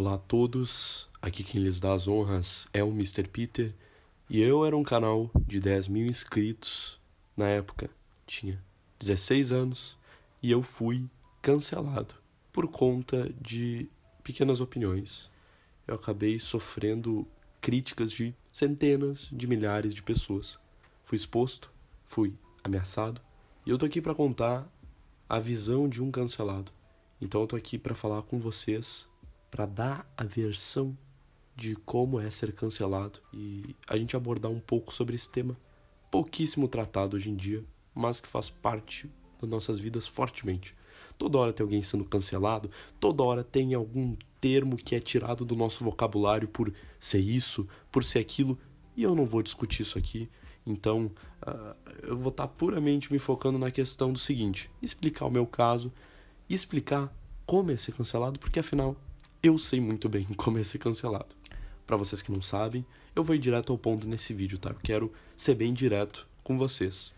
Olá a todos, aqui quem lhes dá as honras é o Mr. Peter e eu era um canal de 10 mil inscritos na época, tinha 16 anos e eu fui cancelado por conta de pequenas opiniões. Eu acabei sofrendo críticas de centenas de milhares de pessoas. Fui exposto, fui ameaçado e eu tô aqui para contar a visão de um cancelado. Então eu tô aqui para falar com vocês para dar a versão de como é ser cancelado e a gente abordar um pouco sobre esse tema pouquíssimo tratado hoje em dia, mas que faz parte das nossas vidas fortemente. Toda hora tem alguém sendo cancelado, toda hora tem algum termo que é tirado do nosso vocabulário por ser isso, por ser aquilo, e eu não vou discutir isso aqui. Então, uh, eu vou estar tá puramente me focando na questão do seguinte: explicar o meu caso, explicar como é ser cancelado, porque afinal eu sei muito bem como é ser cancelado. Para vocês que não sabem, eu vou ir direto ao ponto nesse vídeo, tá? Eu quero ser bem direto com vocês.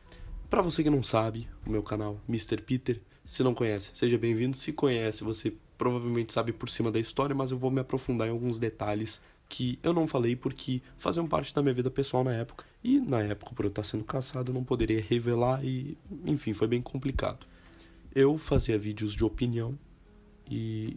Para você que não sabe, o meu canal Mr. Peter, se não conhece, seja bem-vindo. Se conhece, você provavelmente sabe por cima da história, mas eu vou me aprofundar em alguns detalhes que eu não falei porque faziam parte da minha vida pessoal na época. E na época, por eu estar sendo caçado, eu não poderia revelar e, enfim, foi bem complicado. Eu fazia vídeos de opinião e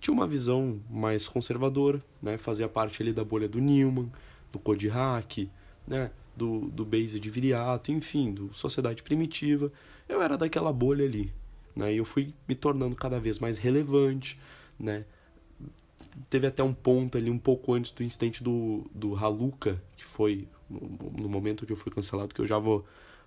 tinha uma visão mais conservadora, né? Fazia parte ali da bolha do Newman, do Code Hack, né? Do, do Base de Viriato, enfim, do Sociedade Primitiva. Eu era daquela bolha ali, né? E eu fui me tornando cada vez mais relevante, né? Teve até um ponto ali, um pouco antes do incidente do, do Haluka, que foi no, momento onde eu fui cancelado, que eu já vou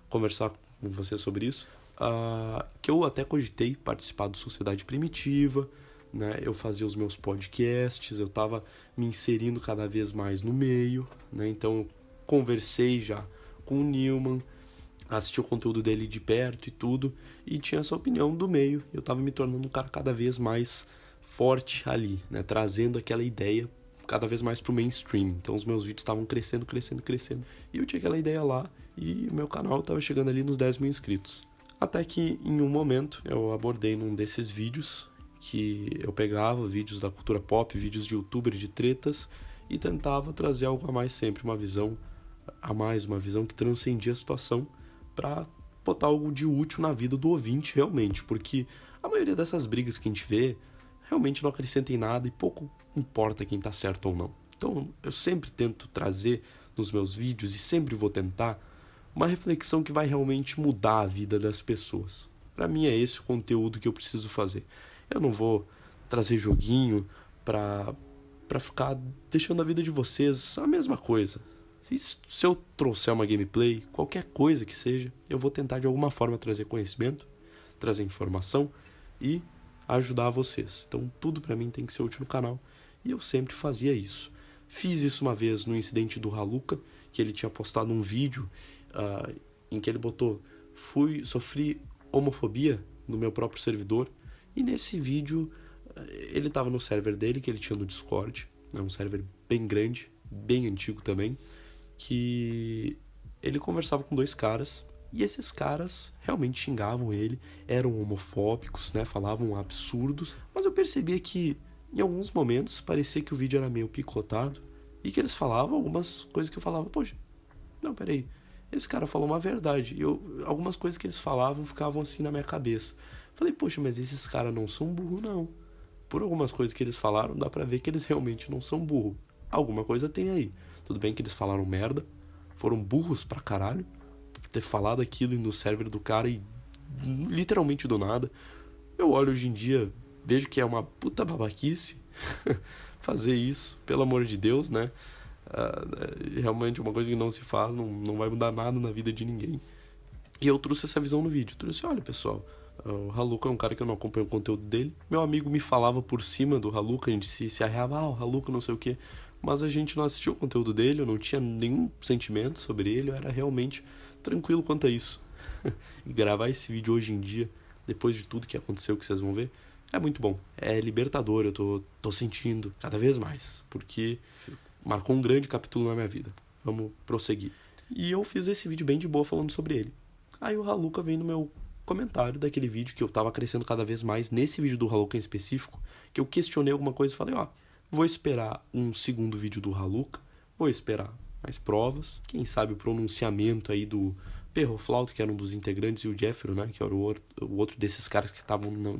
conversar com você sobre isso, uh, que eu até cogitei participar do Sociedade Primitiva, né? Eu fazia os meus podcasts, eu estava me inserindo cada vez mais no meio, né? Então eu conversei já com o Newman, assisti o conteúdo dele de perto e tudo, e tinha essa opinião do meio. Eu estava me tornando um cara cada vez mais forte ali, né? Trazendo aquela ideia cada vez mais pro mainstream. Então os meus vídeos estavam crescendo, crescendo, crescendo. E eu tinha aquela ideia lá e o meu canal estava chegando ali nos 10 mil inscritos. Até que em um momento eu abordei num desses vídeos que eu pegava vídeos da cultura pop, vídeos de youtuber de tretas e tentava trazer algo a mais sempre, uma visão a mais, uma visão que transcendia a situação para botar algo de útil na vida do ouvinte realmente, porque a maioria dessas brigas que a gente vê realmente não acrescenta em nada e pouco importa quem está certo ou não. Então eu sempre tento trazer nos meus vídeos e sempre vou tentar uma reflexão que vai realmente mudar a vida das pessoas. Para mim é esse o conteúdo que eu preciso fazer. Eu não vou trazer joguinho pra, pra ficar deixando a vida de vocês a mesma coisa. Se, se eu trouxer uma gameplay, qualquer coisa que seja, eu vou tentar de alguma forma trazer conhecimento, trazer informação e ajudar vocês. Então tudo para mim tem que ser útil no canal e eu sempre fazia isso. Fiz isso uma vez no incidente do Haluka, que ele tinha postado um vídeo uh, em que ele botou fui sofri homofobia no meu próprio servidor e nesse vídeo, eh, ele estava no server dele, que ele tinha no Discord, é um server bem grande, bem antigo também, que ele conversava com dois caras, e esses caras realmente xingavam ele, eram homofóbicos, né, falavam absurdos, mas eu percebia que em alguns momentos parecia que o vídeo era meio picotado e que eles falavam algumas coisas que eu falava, poxa, não, peraí, esse cara falou uma verdade. E eu, algumas coisas que eles falavam ficavam assim na minha cabeça. Falei, poxa, mas esses caras não são burro, não. Por algumas coisas que eles falaram, dá pra ver que eles realmente não são burro. Alguma coisa tem aí. Tudo bem que eles falaram merda, foram burros pra caralho, ter falado aquilo no server do cara e literalmente do nada. Eu olho hoje em dia, vejo que é uma puta babaquice fazer isso, pelo amor de Deus, né? Uh, realmente uma coisa que não se faz, não, não vai mudar nada na vida de ninguém. E eu trouxe essa visão no vídeo. trouxe, olha pessoal, o Haluka é um cara que eu não acompanho o conteúdo dele. Meu amigo me falava por cima do Haluka, a gente se, se arreava, ah, o Haluka não sei o que. Mas a gente não assistiu o conteúdo dele, eu não tinha nenhum sentimento sobre ele, eu era realmente tranquilo quanto a isso. e gravar esse vídeo hoje em dia, depois de tudo que aconteceu, que vocês vão ver, é muito bom. É libertador, eu tô, tô sentindo cada vez mais, porque marcou um grande capítulo na minha vida. Vamos prosseguir. E eu fiz esse vídeo bem de boa falando sobre ele. Aí o Haluka vem no meu comentário daquele vídeo que eu tava crescendo cada vez mais, nesse vídeo do Haluka em específico, que eu questionei alguma coisa e falei, ó, vou esperar um segundo vídeo do Haluka, vou esperar mais provas, quem sabe o pronunciamento aí do Perroflauto, que era um dos integrantes, e o Jeffro, né, que era o outro, desses caras que estavam no,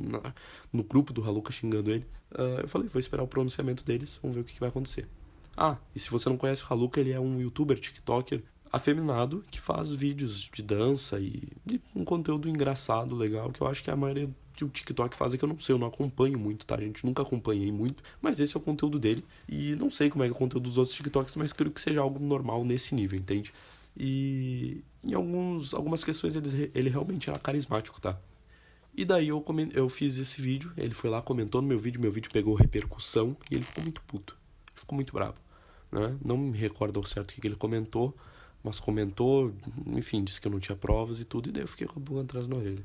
no grupo do Haluka xingando ele. Uh, eu falei, vou esperar o pronunciamento deles, vamos ver o que, que vai acontecer. Ah, e se você não conhece o Haluka, ele é um youtuber, tiktoker, afeminado, que faz vídeos de dança e, e, um conteúdo engraçado, legal, que eu acho que a maioria que o TikTok faz é que eu não sei, eu não acompanho muito, tá? Gente nunca acompanhei muito, mas esse é o conteúdo dele. E não sei como é, é o conteúdo dos outros TikToks, mas creio que seja algo normal nesse nível, entende? E em alguns, algumas questões ele, ele realmente era carismático, tá? E daí eu, eu fiz esse vídeo, ele foi lá, comentou no meu vídeo, meu vídeo pegou repercussão e ele ficou muito puto. Ficou muito bravo. Né? Não me recordo ao certo o que ele comentou, mas comentou, enfim, disse que eu não tinha provas e tudo, e daí eu fiquei com a boca atrás na orelha.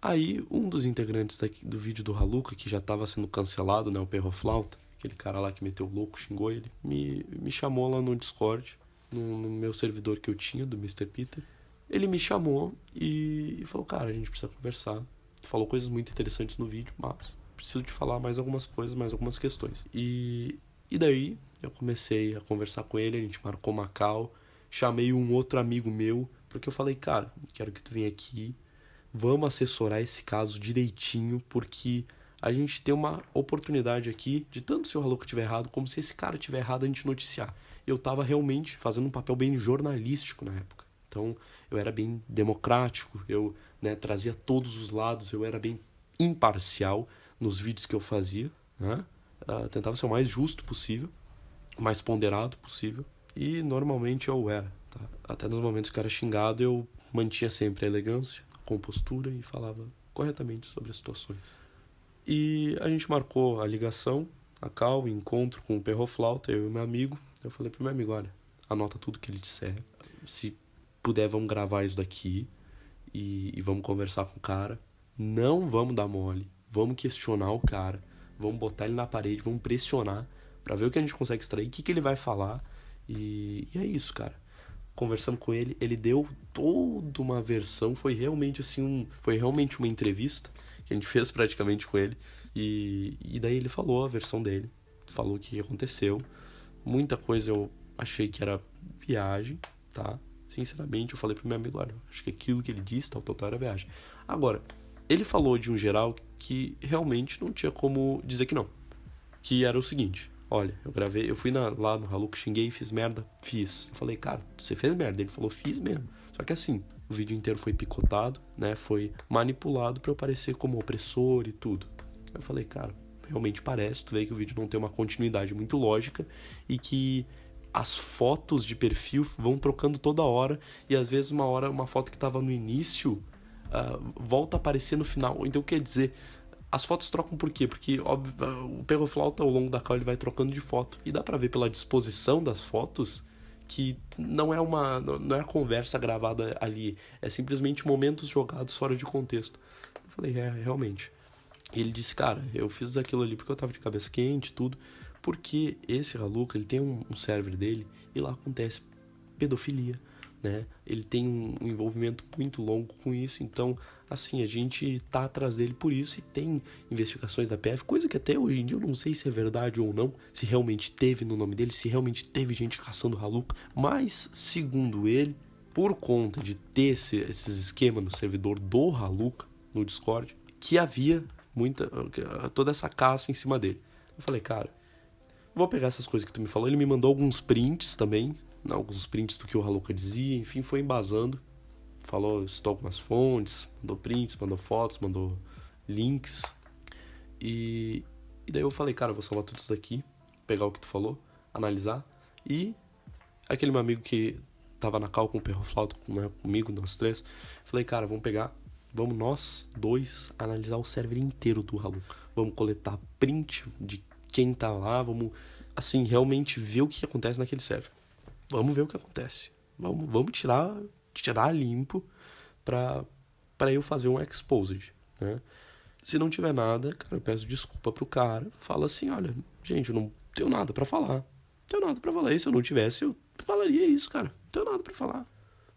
Aí, um dos integrantes daqui, do vídeo do Haluka, que já estava sendo cancelado, né, o Perroflauta, aquele cara lá que meteu louco, xingou ele, me, me chamou lá no Discord, no, no meu servidor que eu tinha, do Mr. Peter. Ele me chamou e, e falou, cara, a gente precisa conversar. Falou coisas muito interessantes no vídeo, mas preciso te falar mais algumas coisas, mais algumas questões. E, e daí eu comecei a conversar com ele, a gente marcou Macau, chamei um outro amigo meu, porque eu falei, cara, quero que tu venha aqui, vamos assessorar esse caso direitinho, porque a gente tem uma oportunidade aqui de tanto se o Haluka tiver errado, como se esse cara tiver errado a gente noticiar. Eu estava realmente fazendo um papel bem jornalístico na época. Então, eu era bem democrático, eu né, trazia todos os lados, eu era bem imparcial nos vídeos que eu fazia, né? Uh, tentava ser o mais justo possível, mais ponderado possível. E normalmente eu era. Tá? Até nos momentos que eu era xingado, eu mantinha sempre a elegância, a compostura e falava corretamente sobre as situações. E a gente marcou a ligação, a cal, o encontro com o perroflauta, eu e meu amigo. Eu falei pro meu amigo, olha, anota tudo que ele disser. Se puder, vamos gravar isso daqui e, e vamos conversar com o cara. Não vamos dar mole, vamos questionar o cara, vamos botar ele na parede, vamos pressionar para ver o que a gente consegue extrair, o que, que ele vai falar e, e é isso, cara. Conversando com ele, ele deu toda uma versão, foi realmente assim um, foi realmente uma entrevista que a gente fez praticamente com ele. E, e daí ele falou a versão dele, falou o que aconteceu. Muita coisa eu achei que era viagem, tá? Sinceramente, eu falei pro meu amigo, olha, acho que aquilo que ele disse, tal, tal, tal, era viagem. Agora, ele falou de um geral que realmente não tinha como dizer que não. Que era o seguinte, Olha, eu gravei, eu fui na, lá no Haluca, xinguei, fiz merda, fiz. Eu falei, cara, você fez merda? Ele falou, fiz mesmo. Só que assim, o vídeo inteiro foi picotado, né? Foi manipulado para eu parecer como opressor e tudo. Eu falei, cara, realmente parece, tu vê que o vídeo não tem uma continuidade muito lógica e que as fotos de perfil vão trocando toda hora e às vezes uma hora uma foto que estava no início uh, volta a aparecer no final. Então quer dizer, as fotos trocam por quê? Porque óbvio, o perroflauta ao longo da cal ele vai trocando de foto. E dá para ver pela disposição das fotos que não é uma não é conversa gravada ali, é simplesmente momentos jogados fora de contexto. Eu falei, é, realmente. Ele disse, cara, eu fiz aquilo ali porque eu tava de cabeça quente, tudo, porque esse Haluka, ele tem um, um server dele e lá acontece pedofilia, né? Ele tem um envolvimento muito longo com isso, então, assim, a gente tá atrás dele por isso e tem investigações da PF, coisa que até hoje em dia eu não sei se é verdade ou não, se realmente teve no nome dele, se realmente teve gente caçando Haluka, mas, segundo ele, por conta de ter esse, esses esquemas no servidor do Haluka, no Discord, que havia muita toda essa caça em cima dele. Eu falei, cara, vou pegar essas coisas que tu me falou. Ele me mandou alguns prints também alguns prints do que o Haluka dizia, enfim, foi embasando. Falou, estou algumas fontes, mandou prints, mandou fotos, mandou links. E, e daí eu falei, cara, eu vou salvar tudo isso daqui, pegar o que tu falou, analisar. E aquele meu amigo que tava na cal com o perroflauto né, comigo, nós três, falei, cara, vamos pegar, vamos nós dois analisar o server inteiro do Haluka. Vamos coletar print de quem tá lá, vamos, assim, realmente ver o que acontece naquele server vamos ver o que acontece. Vamos, vamos tirar, tirar limpo pra, pra eu fazer um exposed, né? Se não tiver nada, cara, eu peço desculpa pro cara. Fala assim, olha, gente, eu não tenho nada para falar. Não tenho nada para falar. E se eu não tivesse, eu falaria isso, cara. Não tenho nada para falar.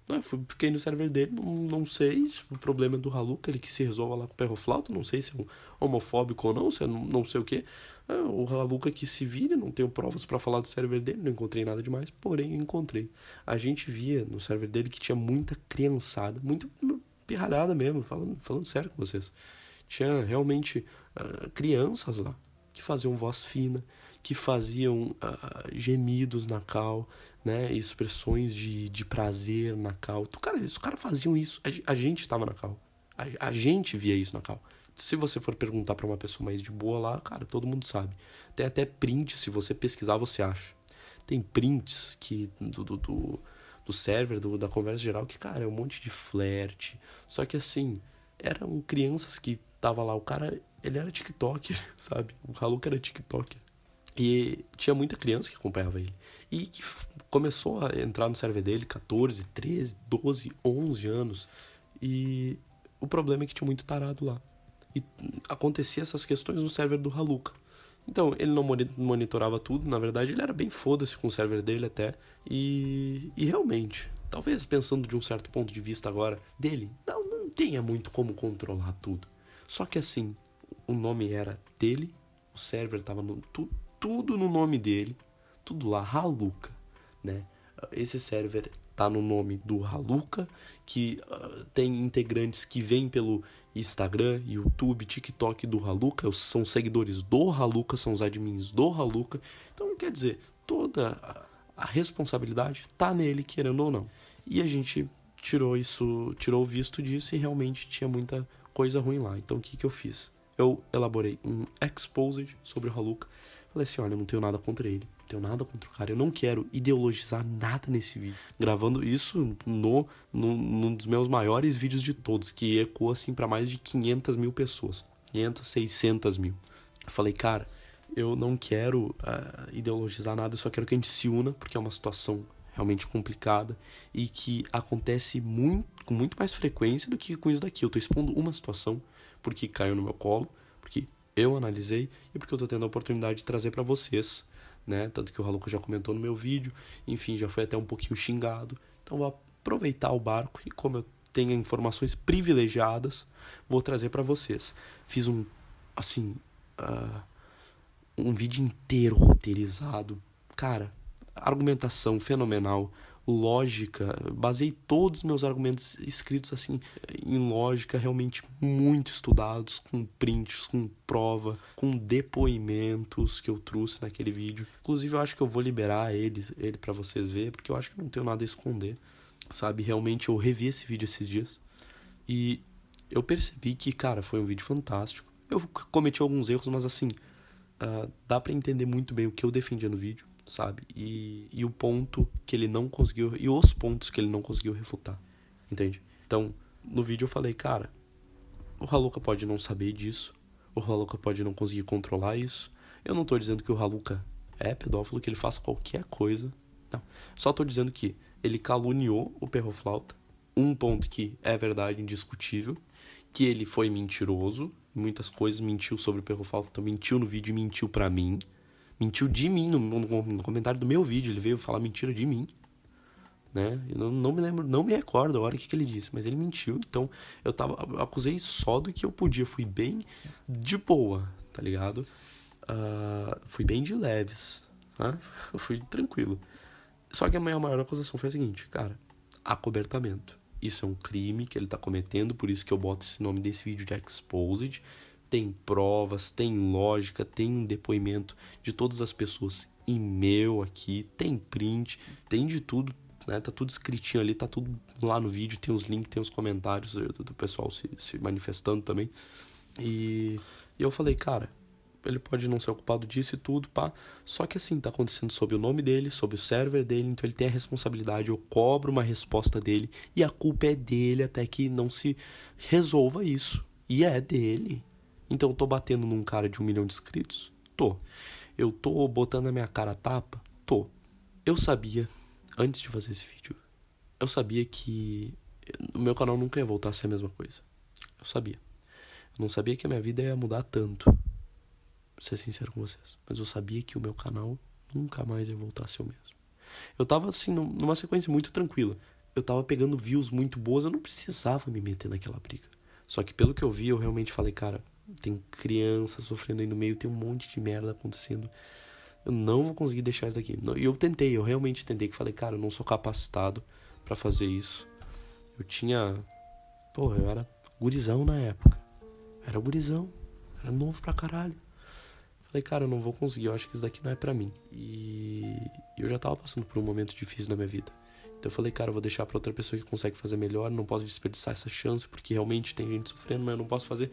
Não, fiquei no server dele, não, não sei se o problema é do Haluca, ele que se resolva lá com o não sei se é um homofóbico ou não, se é não, não sei o que. É, o Haluca que se vire, não tenho provas para falar do server dele, não encontrei nada demais, porém encontrei. A gente via no server dele que tinha muita criançada, muito pirralhada mesmo, falando, falando sério com vocês. Tinha realmente uh, crianças lá que faziam voz fina, que faziam uh, gemidos na cal, né, expressões de, de prazer na cal. Cara, os caras faziam isso. A, a gente tava na cal. A, a, gente via isso na cal. Se você for perguntar para uma pessoa mais de boa lá, cara, todo mundo sabe. Tem até print, se você pesquisar, você acha. Tem prints que do, do, do, do server, do, da conversa geral, que, cara, é um monte de flerte. Só que assim, eram crianças que tava lá. O cara, ele era TikToker, sabe? O Haluka era TikToker. E tinha muita criança que acompanhava ele. E que começou a entrar no server dele 14, 13, 12, 11 anos. E o problema é que tinha muito tarado lá. E acontecia essas questões no server do Haluka. Então, ele não monitorava tudo, na verdade, ele era bem foda-se com o server dele até. E, e realmente, talvez pensando de um certo ponto de vista agora dele, não, não tenha muito como controlar tudo. Só que assim, o nome era dele, o server tava no, tu, tudo no nome dele, tudo lá, Haluka, né? Esse server tá no nome do Haluka, que uh, tem integrantes que vêm pelo Instagram, YouTube, TikTok do Haluka, são seguidores do Haluka, são os admins do Haluka. Então, quer dizer, toda a, responsabilidade tá nele, querendo ou não. E a gente tirou isso, tirou o visto disso e realmente tinha muita coisa ruim lá. Então, o que, que eu fiz? Eu elaborei um exposed sobre o Haluka Falei assim, olha, eu não tenho nada contra ele. Não tenho nada contra o cara. Eu não quero ideologizar nada nesse vídeo. Gravando isso no, no num dos meus maiores vídeos de todos, que ecoa assim para mais de 500 mil pessoas. 500, 600 mil. Eu falei, cara, eu não quero uh, ideologizar nada, eu só quero que a gente se una, porque é uma situação realmente complicada e que acontece muito, com muito mais frequência do que com isso daqui. Eu tô expondo uma situação porque caiu no meu colo, porque eu analisei e porque eu estou tendo a oportunidade de trazer para vocês, né? Tanto que o Haluka já comentou no meu vídeo, enfim, já foi até um pouquinho xingado. Então vou aproveitar o barco e como eu tenho informações privilegiadas, vou trazer para vocês. Fiz um, assim, uh, um vídeo inteiro roteirizado. Cara, argumentação fenomenal lógica, basei todos os meus argumentos escritos assim em lógica realmente muito estudados, com prints, com prova, com depoimentos que eu trouxe naquele vídeo. Inclusive eu acho que eu vou liberar ele, ele para vocês ver, porque eu acho que não tenho nada a esconder. Sabe, realmente eu revi esse vídeo esses dias e eu percebi que, cara, foi um vídeo fantástico. Eu cometi alguns erros, mas assim, uh, dá para entender muito bem o que eu defendia no vídeo sabe? E, e o ponto que ele não conseguiu. E os pontos que ele não conseguiu refutar, entende? Então, no vídeo eu falei, cara, o Haluka pode não saber disso, o Haluka pode não conseguir controlar isso. Eu não tô dizendo que o Haluka é pedófilo, que ele faça qualquer coisa. Não. Só tô dizendo que ele caluniou o perroflauta. Um ponto que é verdade, indiscutível. Que ele foi mentiroso. Muitas coisas mentiu sobre o perroflauta, mentiu no vídeo e mentiu para mim mentiu de mim no, no, no, comentário do meu vídeo. Ele veio falar mentira de mim. Né? Eu não, não me lembro, não me recordo a hora que, que ele disse, mas ele mentiu. Então eu tava. Acusei só do que eu podia. Fui bem de boa, tá ligado? Uh, fui bem de leves. Né? Eu fui tranquilo. Só que a minha maior acusação foi a seguinte, cara, acobertamento. Isso é um crime que ele tá cometendo, por isso que eu boto esse nome desse vídeo de Exposed tem provas, tem lógica, tem um depoimento de todas as pessoas e meu aqui, tem print, tem de tudo, né? Tá tudo escritinho ali, tá tudo lá no vídeo, tem os links, tem os comentários do, do pessoal se, se manifestando também. E, e eu falei, cara, ele pode não ser ocupado disso e tudo, pá. Só que assim, tá acontecendo sob o nome dele, sob o server dele, então ele tem a responsabilidade, eu cobro uma resposta dele e a culpa é dele até que não se resolva isso. E é dele. Então eu tô batendo num cara de um milhão de inscritos? Tô. Eu tô botando a minha cara a tapa? Tô. Eu sabia, antes de fazer esse vídeo, eu sabia que o meu canal nunca ia voltar a ser a mesma coisa. Eu sabia. Eu não sabia que a minha vida ia mudar tanto. Vou ser sincero com vocês. Mas eu sabia que o meu canal nunca mais ia voltar a ser o mesmo. Eu tava assim, numa sequência muito tranquila. eu tava pegando views muito boas, eu não precisava me meter naquela briga. Só que pelo que eu vi, eu realmente falei, cara, tem criança sofrendo aí no meio, tem um monte de merda acontecendo. Eu não vou conseguir deixar isso daqui. E eu tentei, eu realmente tentei, que falei, cara, eu não sou capacitado para fazer isso. Eu tinha. Porra, eu era gurizão na época. Era gurizão. Era novo pra caralho. Falei, cara, eu não vou conseguir, eu acho que isso daqui não é para mim. E eu já tava passando por um momento difícil na minha vida. Então eu falei, cara, eu vou deixar pra outra pessoa que consegue fazer melhor, não posso desperdiçar essa chance, porque realmente tem gente sofrendo, mas eu não posso fazer.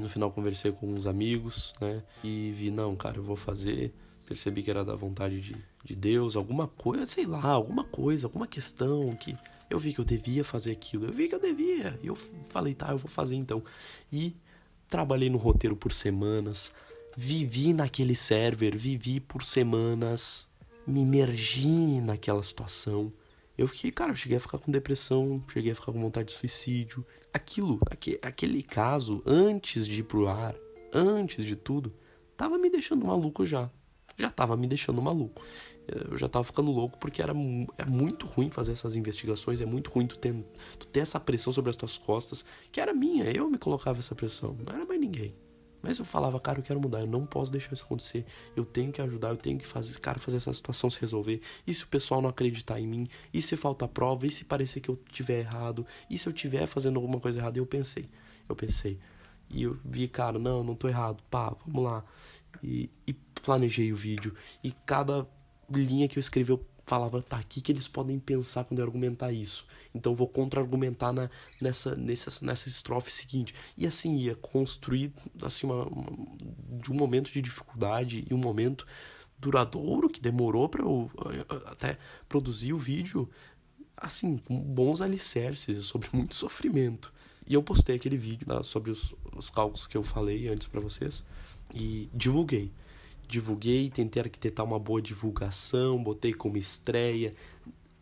No final conversei com uns amigos, né? E vi, não, cara, eu vou fazer. Percebi que era da vontade de, de Deus, alguma coisa, sei lá, alguma coisa, alguma questão que eu vi que eu devia fazer aquilo. Eu vi que eu devia. E eu falei, tá, eu vou fazer então. E trabalhei no roteiro por semanas, vivi naquele server, vivi por semanas, me imergi naquela situação. Eu fiquei, cara, eu cheguei a ficar com depressão, cheguei a ficar com vontade de suicídio. Aquilo, aquele, caso, antes de ir pro ar, antes de tudo, tava me deixando maluco já. Já tava me deixando maluco. Eu já tava ficando louco porque era é muito ruim fazer essas investigações, é muito ruim tu ter, tu ter essa pressão sobre as tuas costas, que era minha, eu me colocava essa pressão, não era mais ninguém. Mas eu falava, cara, eu quero mudar, eu não posso deixar isso acontecer. Eu tenho que ajudar, eu tenho que fazer, cara, fazer essa situação se resolver. E se o pessoal não acreditar em mim? E se falta prova? E se parecer que eu tiver errado? E se eu tiver fazendo alguma coisa errada? E eu pensei, eu pensei. E eu vi, cara, não, não tô errado. Pá, vamos lá. E, e planejei o vídeo. E cada linha que eu escrevi, eu falava, tá, o que, que eles podem pensar quando eu argumentar isso? Então vou contra-argumentar nessa, nessa, nessa estrofe seguinte. E assim ia construir assim, uma, uma, de um momento de dificuldade e um momento duradouro que demorou para eu até produzir o vídeo, assim, com bons alicerces, sobre muito sofrimento. E eu postei aquele vídeo né, sobre os, os cálculos que eu falei antes para vocês e divulguei divulguei, tentei arquitetar uma boa divulgação, botei como estreia.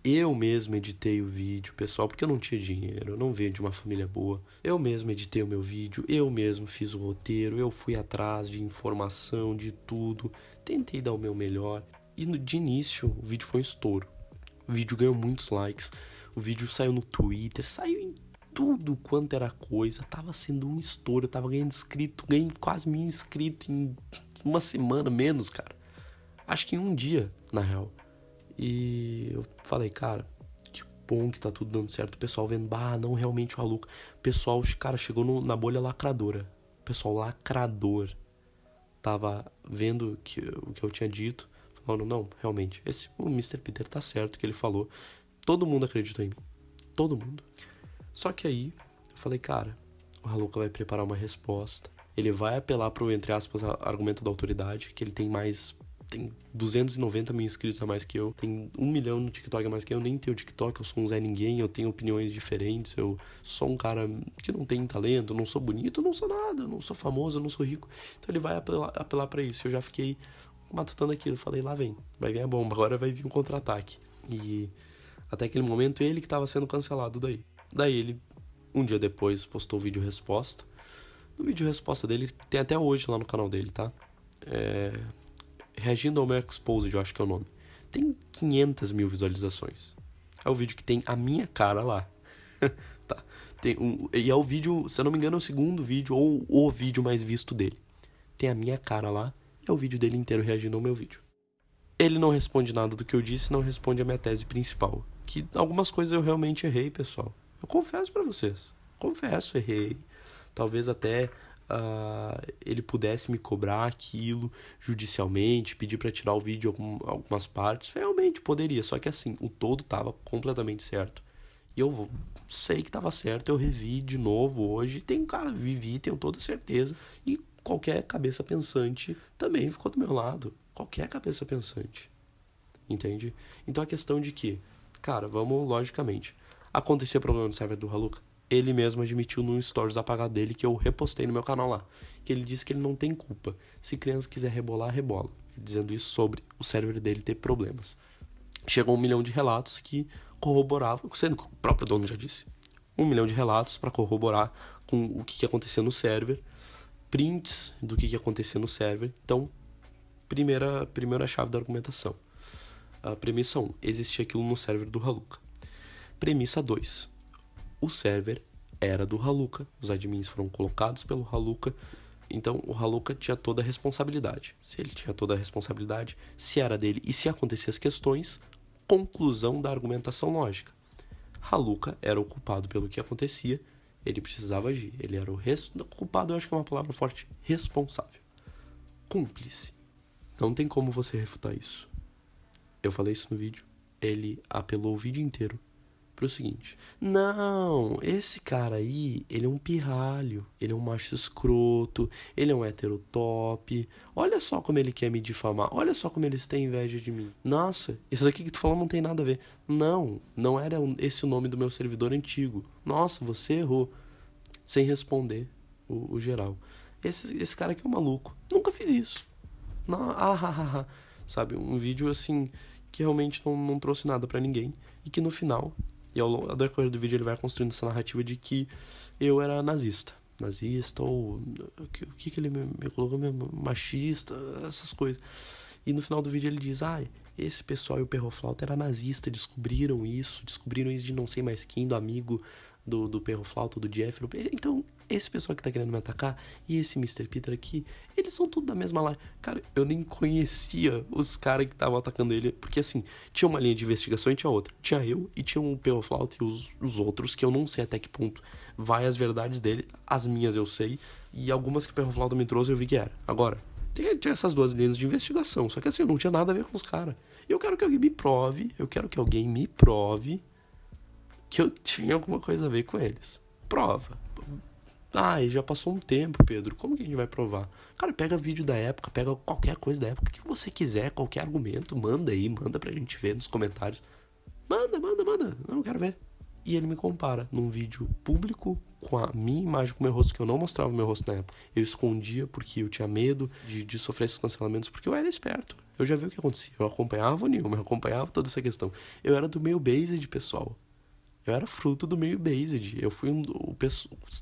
Eu mesmo editei o vídeo, pessoal, porque eu não tinha dinheiro, eu não venho de uma família boa. Eu mesmo editei o meu vídeo, eu mesmo fiz o roteiro, eu fui atrás de informação, de tudo. Tentei dar o meu melhor. E de início, o vídeo foi um estouro. O vídeo ganhou muitos likes. O vídeo saiu no Twitter, saiu em tudo quanto era coisa. Tava sendo um estouro, eu tava ganhando inscrito, ganhei quase mil inscritos em uma semana menos, cara. Acho que em um dia, na real. E eu falei, cara, que bom que tá tudo dando certo. O pessoal vendo, bah, não, realmente o Aluca. O pessoal, cara, chegou no, na bolha lacradora. O pessoal lacrador tava vendo que, o que eu tinha dito. Falando, não, realmente, esse o Mr. Peter tá certo que ele falou. Todo mundo acreditou em mim. Todo mundo. Só que aí, eu falei, cara, o Haluka vai preparar uma resposta ele vai apelar pro, entre aspas, argumento da autoridade, que ele tem mais. Tem 290 mil inscritos a mais que eu. Tem um milhão no TikTok a mais que eu. Nem tenho TikTok, eu sou um Zé Ninguém, eu tenho opiniões diferentes. Eu sou um cara que não tem talento, não sou bonito, não sou nada, não sou famoso, não sou rico. Então ele vai apelar, apelar para isso. Eu já fiquei matutando aquilo. Falei, lá vem, vai vir a bomba, agora vai vir um contra-ataque. E até aquele momento ele que estava sendo cancelado daí. Daí ele, um dia depois, postou o vídeo resposta no vídeo resposta dele, tem até hoje lá no canal dele, tá? É... Reagindo ao meu Exposed, eu acho que é o nome. Tem 500 mil visualizações. É o vídeo que tem a minha cara lá. tá. Tem um... E é o vídeo, se eu não me engano, é o segundo vídeo, ou o vídeo mais visto dele. Tem a minha cara lá, é o vídeo dele inteiro reagindo ao meu vídeo. Ele não responde nada do que eu disse, não responde a minha tese principal. Que algumas coisas eu realmente errei, pessoal. Eu confesso para vocês. Confesso, errei talvez até uh, ele pudesse me cobrar aquilo judicialmente, pedir para tirar o vídeo algum, algumas partes, realmente poderia, só que assim, o todo estava completamente certo. E eu sei que estava certo, eu revi de novo hoje, tem cara, vivi, tenho toda certeza, e qualquer cabeça pensante também ficou do meu lado, qualquer cabeça pensante. Entende? Então a questão de que, cara, vamos logicamente, acontecer problema no server do Haluka, ele mesmo admitiu num stories apagado dele que eu repostei no meu canal lá, que ele disse que ele não tem culpa. Se criança quiser rebolar, rebola. Dizendo isso sobre o server dele ter problemas. Chegou um milhão de relatos que corroboravam, sendo que o próprio dono já disse, um milhão de relatos para corroborar com o que, que no server, prints do que, que no server. Então, primeira, primeira chave da argumentação. A premissa 1, existia aquilo no server do Haluka. Premissa 2. O server era do Haluka. Os admins foram colocados pelo Haluka. Então o Haluka tinha toda a responsabilidade. Se ele tinha toda a responsabilidade, se era dele e se aconteciam as questões, conclusão da argumentação lógica. Haluka era o culpado pelo que acontecia, ele precisava agir. Ele era o res... culpado, eu acho que é uma palavra forte, responsável. Cúmplice. Não tem como você refutar isso. Eu falei isso no vídeo. Ele apelou o vídeo inteiro pro seguinte: Não, esse cara aí, ele é um pirralho, ele é um macho escroto, ele é um hétero top. Olha só como ele quer me difamar, olha só como eles têm inveja de mim. Nossa, isso daqui que tu falou não tem nada a ver. Não, não era esse o nome do meu servidor antigo. Nossa, você errou. Sem responder o, o geral. Esse, esse cara aqui é um maluco. Nunca fiz isso. Não, ah, ah, ah, ah. Sabe, um vídeo assim que realmente não, não trouxe nada para ninguém e que no final e ao decorrer do vídeo ele vai construindo essa narrativa de que eu era nazista. Nazista ou. O que, o que, ele me, me colocou mesmo? Machista, essas coisas. E no final do vídeo ele diz: Ah, esse pessoal e o Perroflauta era nazista, descobriram isso, descobriram isso de não sei mais quem, do amigo do, do Perro Flauta, do Jeff. Então, esse pessoal que tá querendo me atacar e esse Mr. Peter aqui, eles são tudo da mesma live. Cara, eu nem conhecia os caras que estavam atacando ele, porque assim, tinha uma linha de investigação e tinha outra. Tinha eu e tinha um Perro Flauta e os, os outros, que eu não sei até que ponto vai as verdades dele, as minhas eu sei, e algumas que o Perro Flauta me trouxe eu vi que era. Agora, tinha essas duas linhas de investigação, só que assim, não tinha nada a ver com os caras. Eu quero que alguém me prove, eu quero que alguém me prove que eu tinha alguma coisa a ver com eles. Prova. Ai, já passou um tempo, Pedro. Como que a gente vai provar? Cara, pega vídeo da época, pega qualquer coisa da época que você quiser, qualquer argumento, manda aí, manda pra gente ver nos comentários. Manda, manda, manda. Não quero ver. E ele me compara num vídeo público com a minha imagem com o meu rosto, que eu não mostrava o meu rosto na época. Eu escondia porque eu tinha medo de, de sofrer esses cancelamentos, porque eu era esperto. Eu já vi o que acontecia. Eu acompanhava o Nilma, eu acompanhava toda essa questão. Eu era do meio based, pessoal. Eu era fruto do meio based. Eu fui um, o,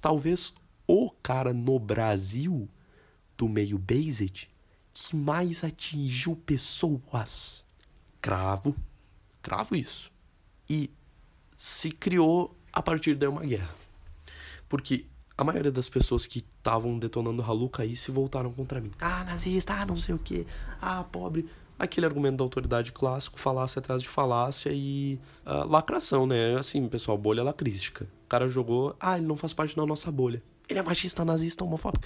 talvez o cara no Brasil do meio based que mais atingiu pessoas. Cravo, cravo isso. E se criou a partir daí uma guerra. Porque a maioria das pessoas que estavam detonando Haluka aí se voltaram contra mim. Ah, nazista, ah, não sei o que, ah, pobre aquele argumento da autoridade clássico, falácia atrás de falácia e uh, lacração, né? Assim, pessoal, bolha lacrística. O cara jogou, ah, ele não faz parte da nossa bolha. Ele é machista, nazista, homofóbico.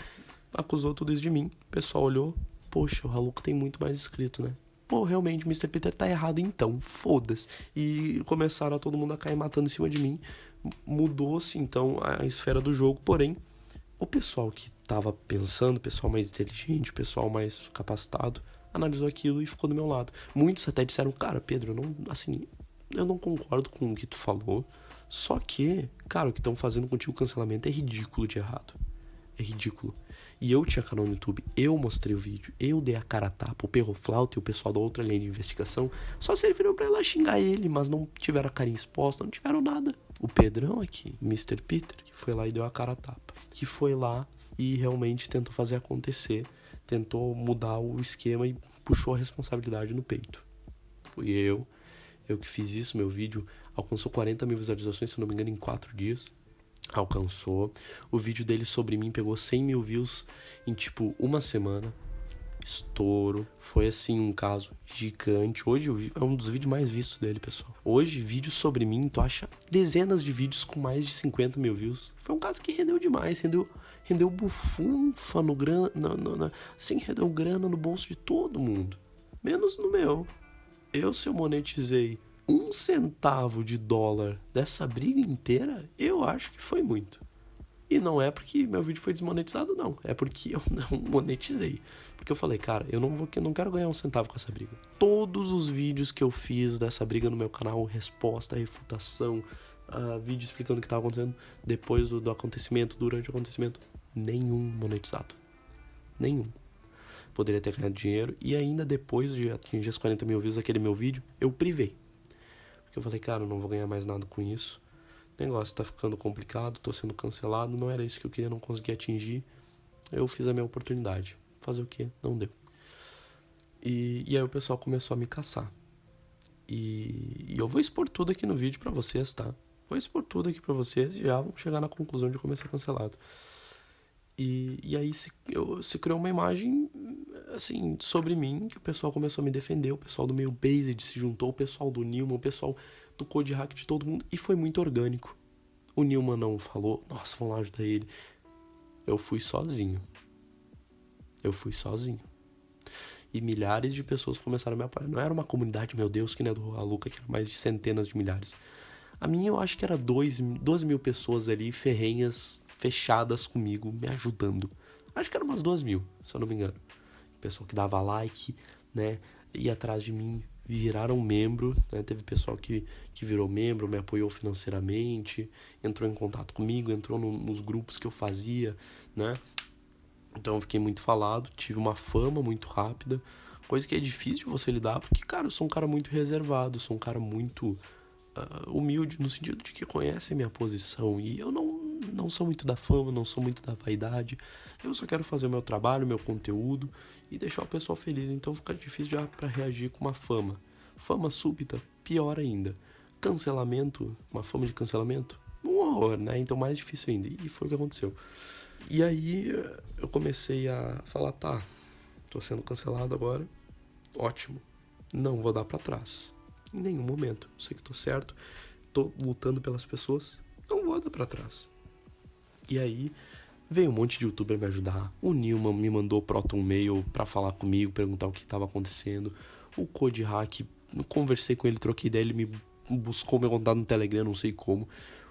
Acusou tudo isso de mim. O pessoal olhou, poxa, o Haluco tem muito mais escrito, né? Pô, realmente, Mr. Peter tá errado então, foda-se. E começaram a todo mundo a cair matando em cima de mim. Mudou-se então a esfera do jogo, porém, o pessoal que tava pensando, o pessoal mais inteligente, o pessoal mais capacitado, analisou aquilo e ficou do meu lado. Muitos até disseram, cara, Pedro, eu não, assim, eu não concordo com o que tu falou. Só que, cara, o que estão fazendo contigo o cancelamento é ridículo de errado. É ridículo. E eu tinha canal no YouTube, eu mostrei o vídeo, eu dei a cara a tapa, o Perroflauta e o pessoal da outra linha de investigação só serviram para ela xingar ele, mas não tiveram a carinha exposta, não tiveram nada. O Pedrão aqui, Mr. Peter, que foi lá e deu a cara a tapa, que foi lá e realmente tentou fazer acontecer tentou mudar o esquema e puxou a responsabilidade no peito. Fui eu, eu que fiz isso. Meu vídeo alcançou 40 mil visualizações, se não me engano, em 4 dias. Alcançou. O vídeo dele sobre mim pegou 100 mil views em tipo uma semana. Estouro. Foi assim um caso gigante. Hoje é um dos vídeos mais vistos dele, pessoal. Hoje, vídeo sobre mim, tu acha dezenas de vídeos com mais de 50 mil views. Foi um caso que rendeu demais, rendeu rendeu bufunfa no grana, assim, rendeu grana no bolso de todo mundo, menos no meu. Eu, se eu monetizei um centavo de dólar dessa briga inteira, eu acho que foi muito. E não é porque meu vídeo foi desmonetizado, não. É porque eu não monetizei. Porque eu falei, cara, eu não, vou, eu não quero ganhar um centavo com essa briga. Todos os vídeos que eu fiz dessa briga no meu canal, resposta, refutação, uh, vídeo explicando o que estava acontecendo depois do, do acontecimento, durante o acontecimento, nenhum monetizado. Nenhum. Poderia ter ganhado dinheiro e ainda depois de atingir as 40 mil views daquele meu vídeo, eu privei. Porque eu falei, cara, eu não vou ganhar mais nada com isso. Negócio tá ficando complicado, tô sendo cancelado, não era isso que eu queria, não consegui atingir. Eu fiz a minha oportunidade. Fazer o quê? Não deu. E, e aí o pessoal começou a me caçar. E, e eu vou expor tudo aqui no vídeo para vocês, tá? Vou expor tudo aqui para vocês e já vamos chegar na conclusão de como ser cancelado. E, e aí se, eu, se criou uma imagem, assim, sobre mim, que o pessoal começou a me defender, o pessoal do meio Based se juntou, o pessoal do Newman, o pessoal do Code Hack de todo mundo, e foi muito orgânico. O Newman não falou, nossa, vamos lá ajudar ele. Eu fui sozinho. Eu fui sozinho. E milhares de pessoas começaram a me apoiar. Não era uma comunidade, meu Deus, que nem a do Aluca, que era mais de centenas de milhares. A minha eu acho que era dois, 12 mil pessoas ali, ferrenhas, fechadas comigo, me ajudando. Acho que era umas duas mil, se eu não me engano. Pessoal que dava like, né? Ia atrás de mim, viraram membro, né? Teve pessoal que, que virou membro, me apoiou financeiramente, entrou em contato comigo, entrou no, nos grupos que eu fazia, né? Então eu fiquei muito falado, tive uma fama muito rápida, coisa que é difícil de você lidar, porque, cara, eu sou um cara muito reservado, sou um cara muito uh, humilde no sentido de que conhece minha posição e eu não, não sou muito da fama, não sou muito da vaidade. Eu só quero fazer o meu trabalho, meu conteúdo e deixar o pessoal feliz. Então fica difícil já para reagir com uma fama. Fama súbita, pior ainda. Cancelamento, uma fama de cancelamento, um horror, né? Então mais difícil ainda. E foi o que aconteceu. E aí eu comecei a falar, tá, tô sendo cancelado agora. Ótimo. Não vou dar para trás em nenhum momento. Sei que tô certo, tô lutando pelas pessoas, não vou dar pra trás. E aí veio um monte de youtuber me ajudar. O Nilman me mandou Proton Mail para falar comigo, perguntar o que estava acontecendo. O Code Hack, conversei com ele, troquei ideia, ele me buscou meu contato no Telegram, não sei como.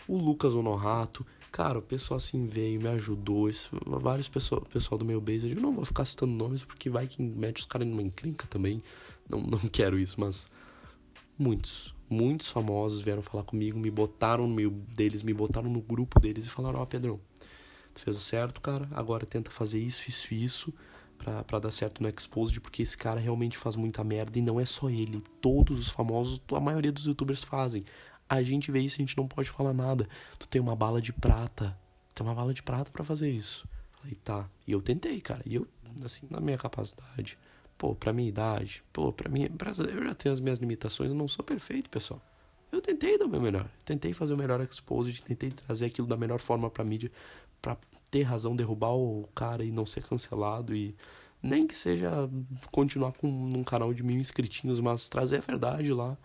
O Lucas Honorato, cara, o pessoal assim veio, me ajudou. Esse, vários pessoal, pessoal do meu base, eu não vou ficar citando nomes porque vai que mete os caras numa encrenca também. Não, não quero isso, mas Muitos, muitos famosos vieram falar comigo, me botaram no meio deles, me botaram no grupo deles e falaram: Ó, oh, Pedrão, tu fez o certo, cara, agora tenta fazer isso, isso e isso pra dar certo no Exposed, porque esse cara realmente faz muita merda e não é só ele. Todos os famosos, a maioria dos youtubers fazem. A gente vê isso e a gente não pode falar nada. Tu tem uma bala de prata, tu tem uma bala de prata para fazer isso. Falei, tá. E eu tentei, cara. E eu, assim, na minha capacidade pô, pra minha idade, pô, pra mim, eu já tenho as minhas limitações, eu não sou perfeito, pessoal. Eu tentei dar o meu melhor, tentei fazer o melhor exposed, tentei trazer aquilo da melhor forma pra mídia, pra ter razão, derrubar o cara e não ser cancelado e nem que seja continuar com um canal de mil inscritinhos, mas trazer a verdade lá,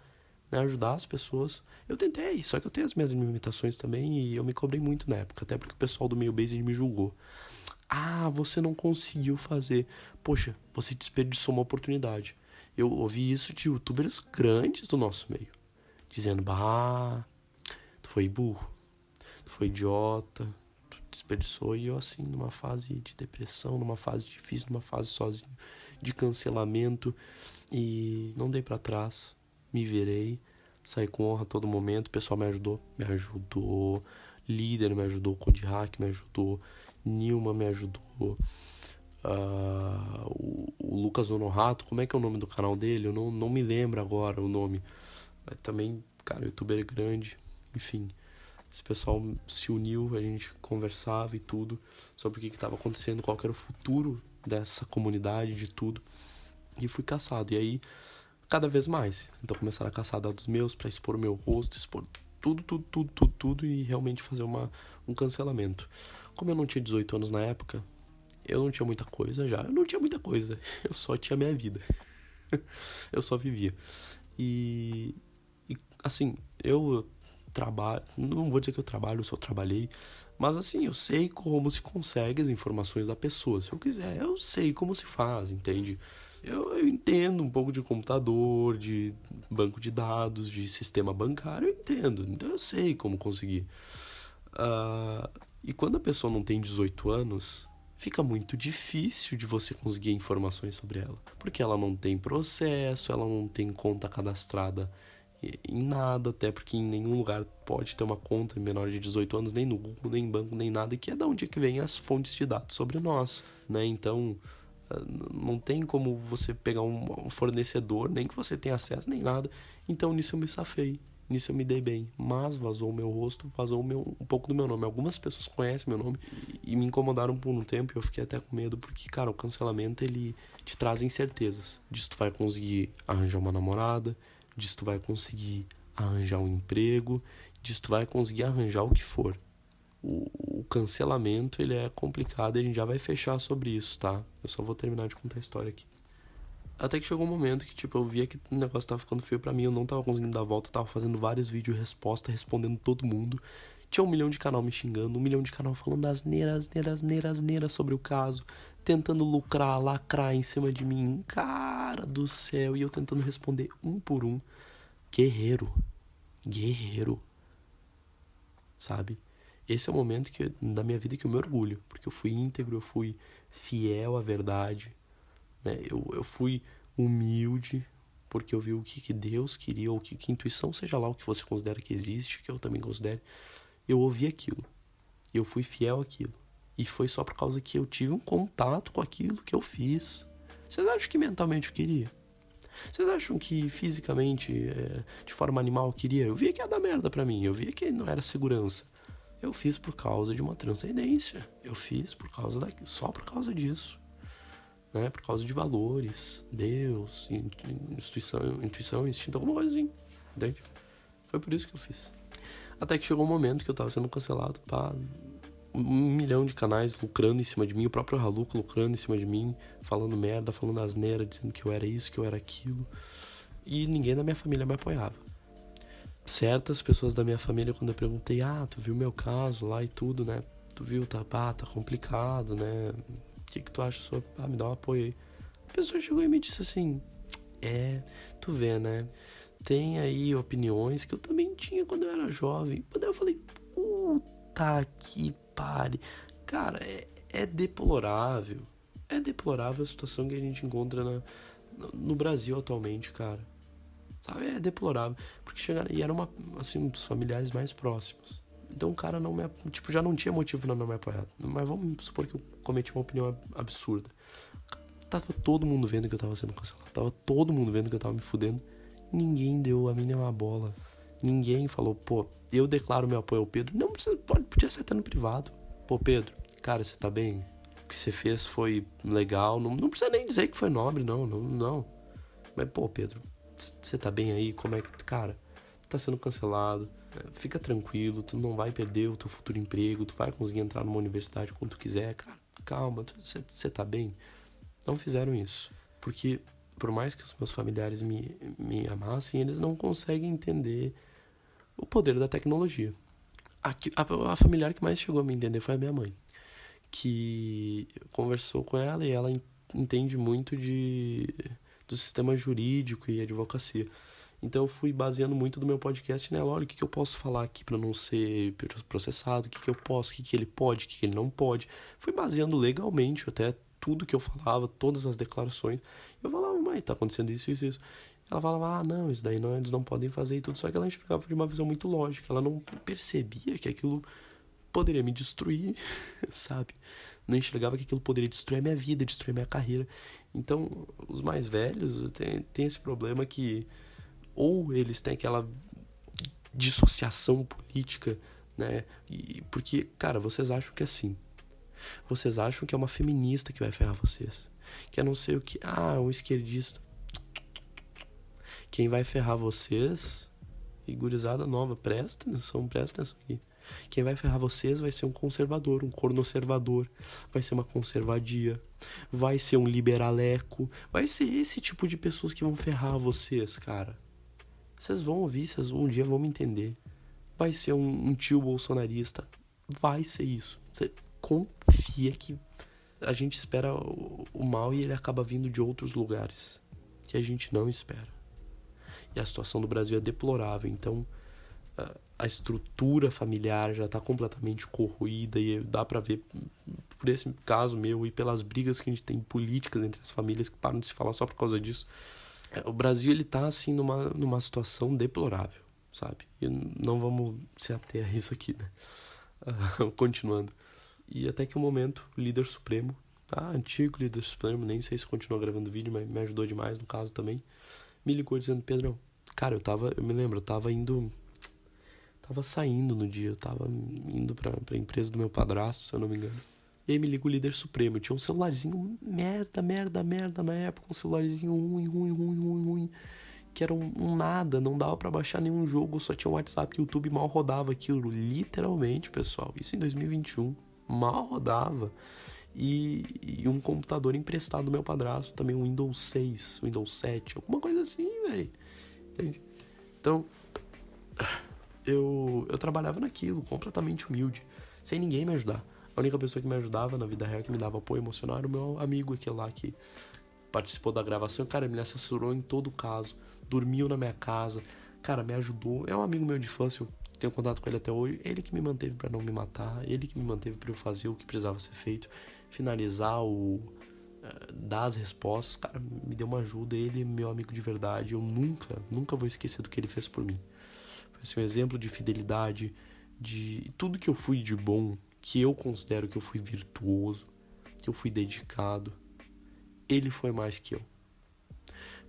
né, ajudar as pessoas. Eu tentei, só que eu tenho as minhas limitações também e eu me cobrei muito na época, até porque o pessoal do meio base me julgou. Ah, você não conseguiu fazer. Poxa, você desperdiçou uma oportunidade. Eu ouvi isso de youtubers grandes do nosso meio. Dizendo, bah, tu foi burro, tu foi idiota, tu desperdiçou. E eu assim, numa fase de depressão, numa fase difícil, numa fase sozinho, de cancelamento. E não dei para trás, me virei, saí com honra a todo momento. O pessoal me ajudou, me ajudou. Líder me ajudou, Code Hack me ajudou. Nilma me ajudou. Uh, o, o, Lucas Honorato, como é que é o nome do canal dele? Eu não, não me lembro agora o nome. Mas também, cara, youtuber grande. Enfim, esse pessoal se uniu, a gente conversava e tudo sobre o que estava acontecendo, qual era o futuro dessa comunidade, de tudo. E fui caçado. E aí, cada vez mais. Então começaram a caçar dados meus para expor o meu rosto, expor tudo, tudo, tudo, tudo, tudo e realmente fazer uma, um cancelamento. Como eu não tinha 18 anos na época, eu não tinha muita coisa já. Eu não tinha muita coisa. Eu só tinha minha vida. eu só vivia. E, e assim, eu trabalho. Não vou dizer que eu trabalho, eu só trabalhei. Mas assim, eu sei como se consegue as informações da pessoa. Se eu quiser, eu sei como se faz, entende? Eu, eu entendo um pouco de computador, de banco de dados, de sistema bancário, eu entendo. Então eu sei como conseguir. Uh, e quando a pessoa não tem 18 anos, fica muito difícil de você conseguir informações sobre ela. Porque ela não tem processo, ela não tem conta cadastrada em nada, até porque em nenhum lugar pode ter uma conta menor de 18 anos, nem no Google, nem em banco, nem nada, que é da onde é que vem as fontes de dados sobre nós, né? Então, ah, não tem como você pegar um fornecedor, nem que você tenha acesso, nem nada. Então, nisso eu me safei. Nisso eu me dei bem, mas vazou o meu rosto, vazou meu, um pouco do meu nome. Algumas pessoas conhecem meu nome e, me incomodaram por um tempo e eu fiquei até com medo, porque, cara, o cancelamento ele te traz incertezas. Diz tu vai conseguir arranjar uma namorada, disso tu vai conseguir arranjar um emprego, disso tu vai conseguir arranjar o que for. O, o cancelamento ele é complicado e a gente já vai fechar sobre isso, tá? Eu só vou terminar de contar a história aqui. Até que chegou um momento que, tipo, eu via que o negócio tava ficando feio para mim, eu não tava conseguindo dar volta, tava fazendo vários vídeos resposta, respondendo todo mundo. Tinha um milhão de canal me xingando, um milhão de canal falando asneiras, asneiras, asneiras, asneiras sobre o caso, tentando lucrar, lacrar em cima de mim. Cara do céu, e eu tentando responder um por um. Guerreiro. Guerreiro. Sabe? Esse é o momento que, da minha vida que eu me orgulho, porque eu fui íntegro, eu fui fiel à verdade, né? Eu, eu fui humilde porque eu vi o que, que Deus queria, ou que, que intuição, seja lá o que você considera que existe, que eu também considero. Eu ouvi aquilo. Eu fui fiel àquilo. E foi só por causa que eu tive um contato com aquilo que eu fiz. Vocês acham que mentalmente eu queria? Vocês acham que fisicamente, é, de forma animal, eu queria? Eu via que ia dar merda pra mim. Eu via que não era segurança. Eu fiz por causa de uma transcendência. Eu fiz por causa da, só por causa disso né? Por causa de valores, Deus, instituição, intuição, instinto, alguma coisa assim, entende? Foi por isso que eu fiz. Até que chegou um momento que eu tava sendo cancelado, pá, um milhão de canais lucrando em cima de mim, o próprio Haluco lucrando em cima de mim, falando merda, falando asneira, dizendo que eu era isso, que eu era aquilo. E ninguém da minha família me apoiava. Certas pessoas da minha família, quando eu perguntei, ah, tu viu meu caso lá e tudo, né? Tu viu, tá, pá, tá complicado, né? O que, que tu acha sobre. Ah, me dá um apoio aí. A pessoa chegou e me disse assim: É, tu vê, né? Tem aí opiniões que eu também tinha quando eu era jovem. Daí eu falei: Puta que pare. Cara, é, é deplorável. É deplorável a situação que a gente encontra na, no Brasil atualmente, cara. Sabe? É deplorável. Porque chegaram. E era uma, assim, um dos familiares mais próximos. Então o cara não me. Tipo, já não tinha motivo pra não me apoiar. Mas vamos supor que eu cometi uma opinião absurda. Tava todo mundo vendo que eu tava sendo cancelado. Tava todo mundo vendo que eu tava me fudendo. Ninguém deu a mínima bola. Ninguém falou, pô, eu declaro meu apoio ao Pedro. Não, você pode, podia ser até no privado. Pô, Pedro, cara, você tá bem? O que você fez foi legal. Não, não precisa nem dizer que foi nobre, não, não, não. Mas, pô, Pedro, você tá bem aí? Como é que. Cara, tá sendo cancelado fica tranquilo, tu não vai perder o teu futuro emprego, tu vai conseguir entrar numa universidade quando tu quiser. Cara, calma, você tá bem. Não fizeram isso. Porque, por mais que os meus familiares me, me amassem, eles não conseguem entender o poder da tecnologia. A, a, a familiar que mais chegou a me entender foi a minha mãe. Que conversou com ela e ela entende muito de, do sistema jurídico e advocacia. Então eu fui baseando muito do meu podcast nela. Olha, o que, que eu posso falar aqui para não ser processado, o que, que eu posso, o que, que ele pode, o que, que ele não pode. Fui baseando legalmente até tudo que eu falava, todas as declarações. Eu falava, mãe, tá acontecendo isso, isso, isso. Ela falava, ah, não, isso daí não, eles não podem fazer e tudo. Só que ela enxergava de uma visão muito lógica. Ela não percebia que aquilo poderia me destruir, sabe? Não enxergava que aquilo poderia destruir a minha vida, destruir a minha carreira. Então, os mais velhos têm, têm esse problema que ou eles têm aquela dissociação política, né? E, porque, cara, vocês acham que é assim. Vocês acham que é uma feminista que vai ferrar vocês. Que é não sei o que. Ah, um esquerdista. Quem vai ferrar vocês, e gurizada nova, presta atenção, presta atenção aqui. Quem vai ferrar vocês vai ser um conservador, um cornoservador, vai ser uma conservadia, vai ser um liberaleco, vai ser esse tipo de pessoas que vão ferrar vocês, cara. Vocês vão ouvir, vocês um dia vão me entender. Vai ser um, um tio bolsonarista. Vai ser isso. Você confia que a gente espera o, o mal e ele acaba vindo de outros lugares que a gente não espera. E a situação do Brasil é deplorável. Então, a estrutura familiar já está completamente corroída e dá para ver por esse caso meu e pelas brigas que a gente tem políticas entre as famílias que param de se falar só por causa disso o Brasil ele tá assim numa, numa situação deplorável, sabe? E não vamos se ater a isso aqui, né? Continuando. E até que um momento, o líder supremo, ah, antigo líder supremo, nem sei se continua gravando vídeo, mas me ajudou demais no caso também, me ligou dizendo, Pedrão, cara, eu tava, eu me lembro, eu tava indo, tava saindo no dia, eu tava indo pra, pra empresa do meu padrasto, se eu não me engano. E aí me liga o líder supremo. Eu tinha um celularzinho merda, merda, merda na época. Um celularzinho ruim, ruim, ruim, ruim, ruim. que era um, um nada, não dava para baixar nenhum jogo, só tinha um WhatsApp e o YouTube mal rodava aquilo, literalmente, pessoal. Isso em 2021, mal rodava. E, e um computador emprestado do meu padrasto, também um Windows 6, Windows 7, alguma coisa assim, velho. Entende? Então, eu, eu trabalhava naquilo, completamente humilde, sem ninguém me ajudar. A única pessoa que me ajudava na vida real, que me dava apoio emocional, era o meu amigo aquele lá que participou da gravação. Cara, me assessorou em todo caso, dormiu na minha casa, cara, me ajudou. É um amigo meu de infância, eu tenho contato com ele até hoje. Ele que me manteve para não me matar, ele que me manteve para eu fazer o que precisava ser feito, finalizar o. Uh, dar as respostas, cara, me deu uma ajuda. Ele, meu amigo de verdade, eu nunca, nunca vou esquecer do que ele fez por mim. Foi assim, um exemplo de fidelidade, de tudo que eu fui de bom que eu considero que eu fui virtuoso, que eu fui dedicado, ele foi mais que eu.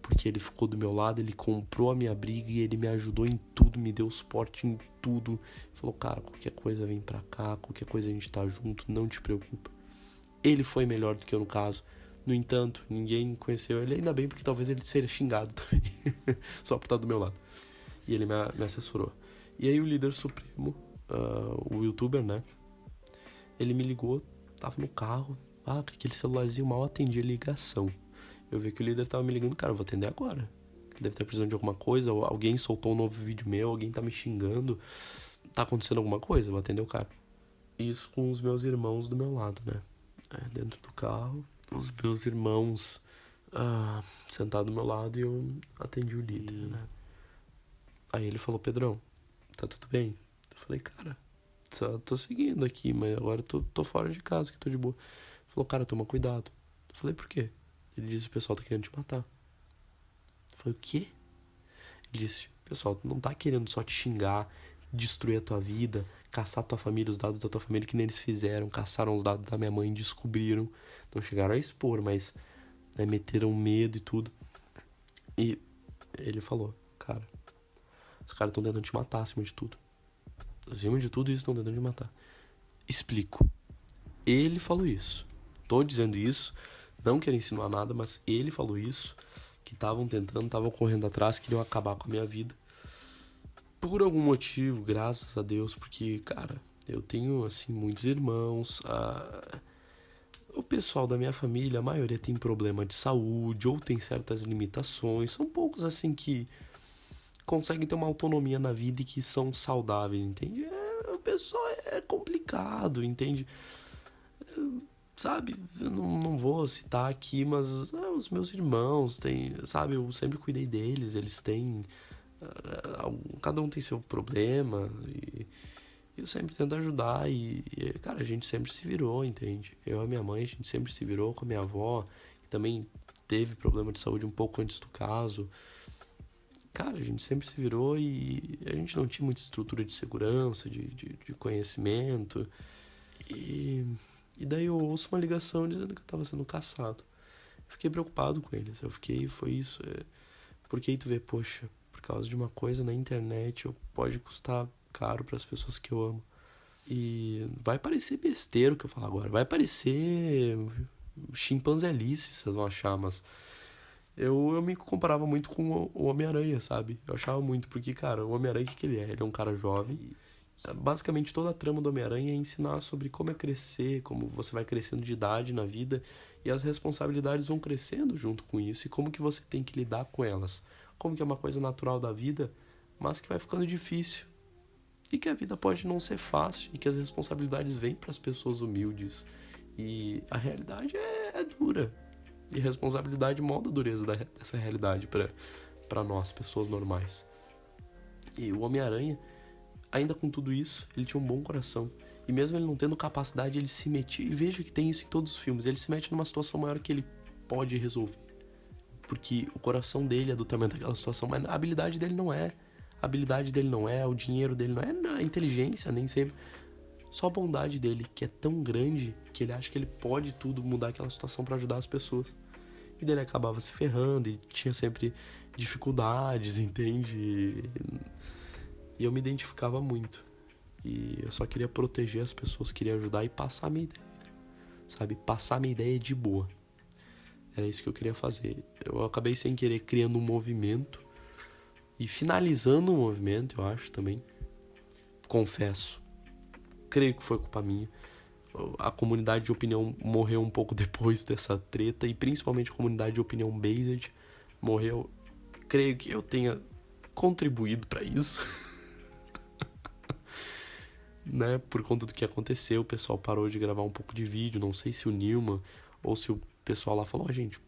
Porque ele ficou do meu lado, ele comprou a minha briga e ele me ajudou em tudo, me deu suporte em tudo. Falou, cara, qualquer coisa vem pra cá, qualquer coisa a gente tá junto, não te preocupa. Ele foi melhor do que eu no caso. No entanto, ninguém conheceu ele, ainda bem, porque talvez ele seria xingado também, só por estar do meu lado. E ele me, me assessorou. E aí o líder supremo, uh, o youtuber, né? Ele me ligou, tava no carro, ah, aquele celularzinho mal atendia a ligação. Eu vi que o líder tava me ligando, cara, eu vou atender agora. Deve estar precisando de alguma coisa, ou alguém soltou um novo vídeo meu, alguém tá me xingando. Tá acontecendo alguma coisa, eu vou atender o cara. Isso com os meus irmãos do meu lado, né? É, dentro do carro, os meus irmãos ah, sentados do meu lado e eu atendi o líder, né? Aí ele falou, Pedrão, tá tudo bem? Eu falei, cara, só tô seguindo aqui, mas agora tô, tô fora de casa, que tô de boa. Ele falou, cara, toma cuidado. Eu falei, por quê? Ele disse, o pessoal tá querendo te matar. Eu falei, o quê? Ele disse, pessoal, não tá querendo só te xingar, destruir a tua vida, caçar tua família, os dados da tua família, que nem eles fizeram, caçaram os dados da minha mãe, descobriram. Não chegaram a expor, mas né, meteram medo e tudo. E ele falou, cara, os caras estão tentando te matar acima de tudo. Acima de tudo isso estão tentando me matar. Explico. Ele falou isso. Tô dizendo isso, não quero insinuar nada, mas ele falou isso. Que estavam tentando, estavam correndo atrás, queriam acabar com a minha vida. Por algum motivo, graças a Deus, porque, cara, eu tenho, assim, muitos irmãos. A... O pessoal da minha família, a maioria tem problema de saúde ou tem certas limitações. São poucos, assim, que conseguem ter uma autonomia na vida e que são saudáveis, entende? É, o pessoal é complicado, entende? Sabe, eu não, não vou citar aqui, mas é, os meus irmãos têm, sabe, eu sempre cuidei deles, eles têm. Uh, cada um tem seu problema e eu sempre tento ajudar e, cara, a gente sempre se virou, entende? Eu e minha mãe, a gente sempre se virou com a minha avó, que também teve problema de saúde um pouco antes do caso cara, a gente sempre se virou e a gente não tinha muita estrutura de segurança, de, de, de conhecimento. E, e daí eu ouço uma ligação dizendo que eu estava sendo caçado. Fiquei preocupado com eles. Eu fiquei, foi isso. É, porque aí tu vê, poxa, por causa de uma coisa na internet, eu, pode custar caro para as pessoas que eu amo. E vai parecer besteira o que eu falo agora. Vai parecer chimpanzelice, vocês vão achar, mas eu, eu me comparava muito com o Homem-Aranha, sabe? Eu achava muito, porque, cara, o Homem-Aranha, o que, que ele é? Ele é um cara jovem. Basicamente, toda a trama do Homem-Aranha é ensinar sobre como é crescer, como você vai crescendo de idade na vida e as responsabilidades vão crescendo junto com isso e como que você tem que lidar com elas. Como que é uma coisa natural da vida, mas que vai ficando difícil. E que a vida pode não ser fácil e que as responsabilidades vêm para as pessoas humildes. E a realidade é, é dura e responsabilidade molda a dureza dessa realidade para nós, pessoas normais. E o Homem-Aranha, ainda com tudo isso, ele tinha um bom coração. E mesmo ele não tendo capacidade, ele se metia. E veja que tem isso em todos os filmes. Ele se mete numa situação maior que ele pode resolver. Porque o coração dele é do tamanho daquela situação, mas a habilidade dele não é. A habilidade dele não é, o dinheiro dele não é, a inteligência nem sempre. Só a bondade dele, que é tão grande que ele acha que ele pode tudo mudar aquela situação para ajudar as pessoas. E dele acabava se ferrando e tinha sempre dificuldades, entende? E eu me identificava muito. E eu só queria proteger as pessoas, queria ajudar e passar a minha ideia. Sabe? Passar a minha ideia de boa. Era isso que eu queria fazer. Eu acabei sem querer criando um movimento e finalizando o movimento, eu acho também. Confesso. Creio que foi culpa minha. A comunidade de opinião morreu um pouco depois dessa treta e principalmente a comunidade de opinião based morreu. Creio que eu tenha contribuído para isso. né, por conta do que aconteceu, o pessoal parou de gravar um pouco de vídeo, não sei se o Nilma ou se o pessoal lá falou, oh, gente,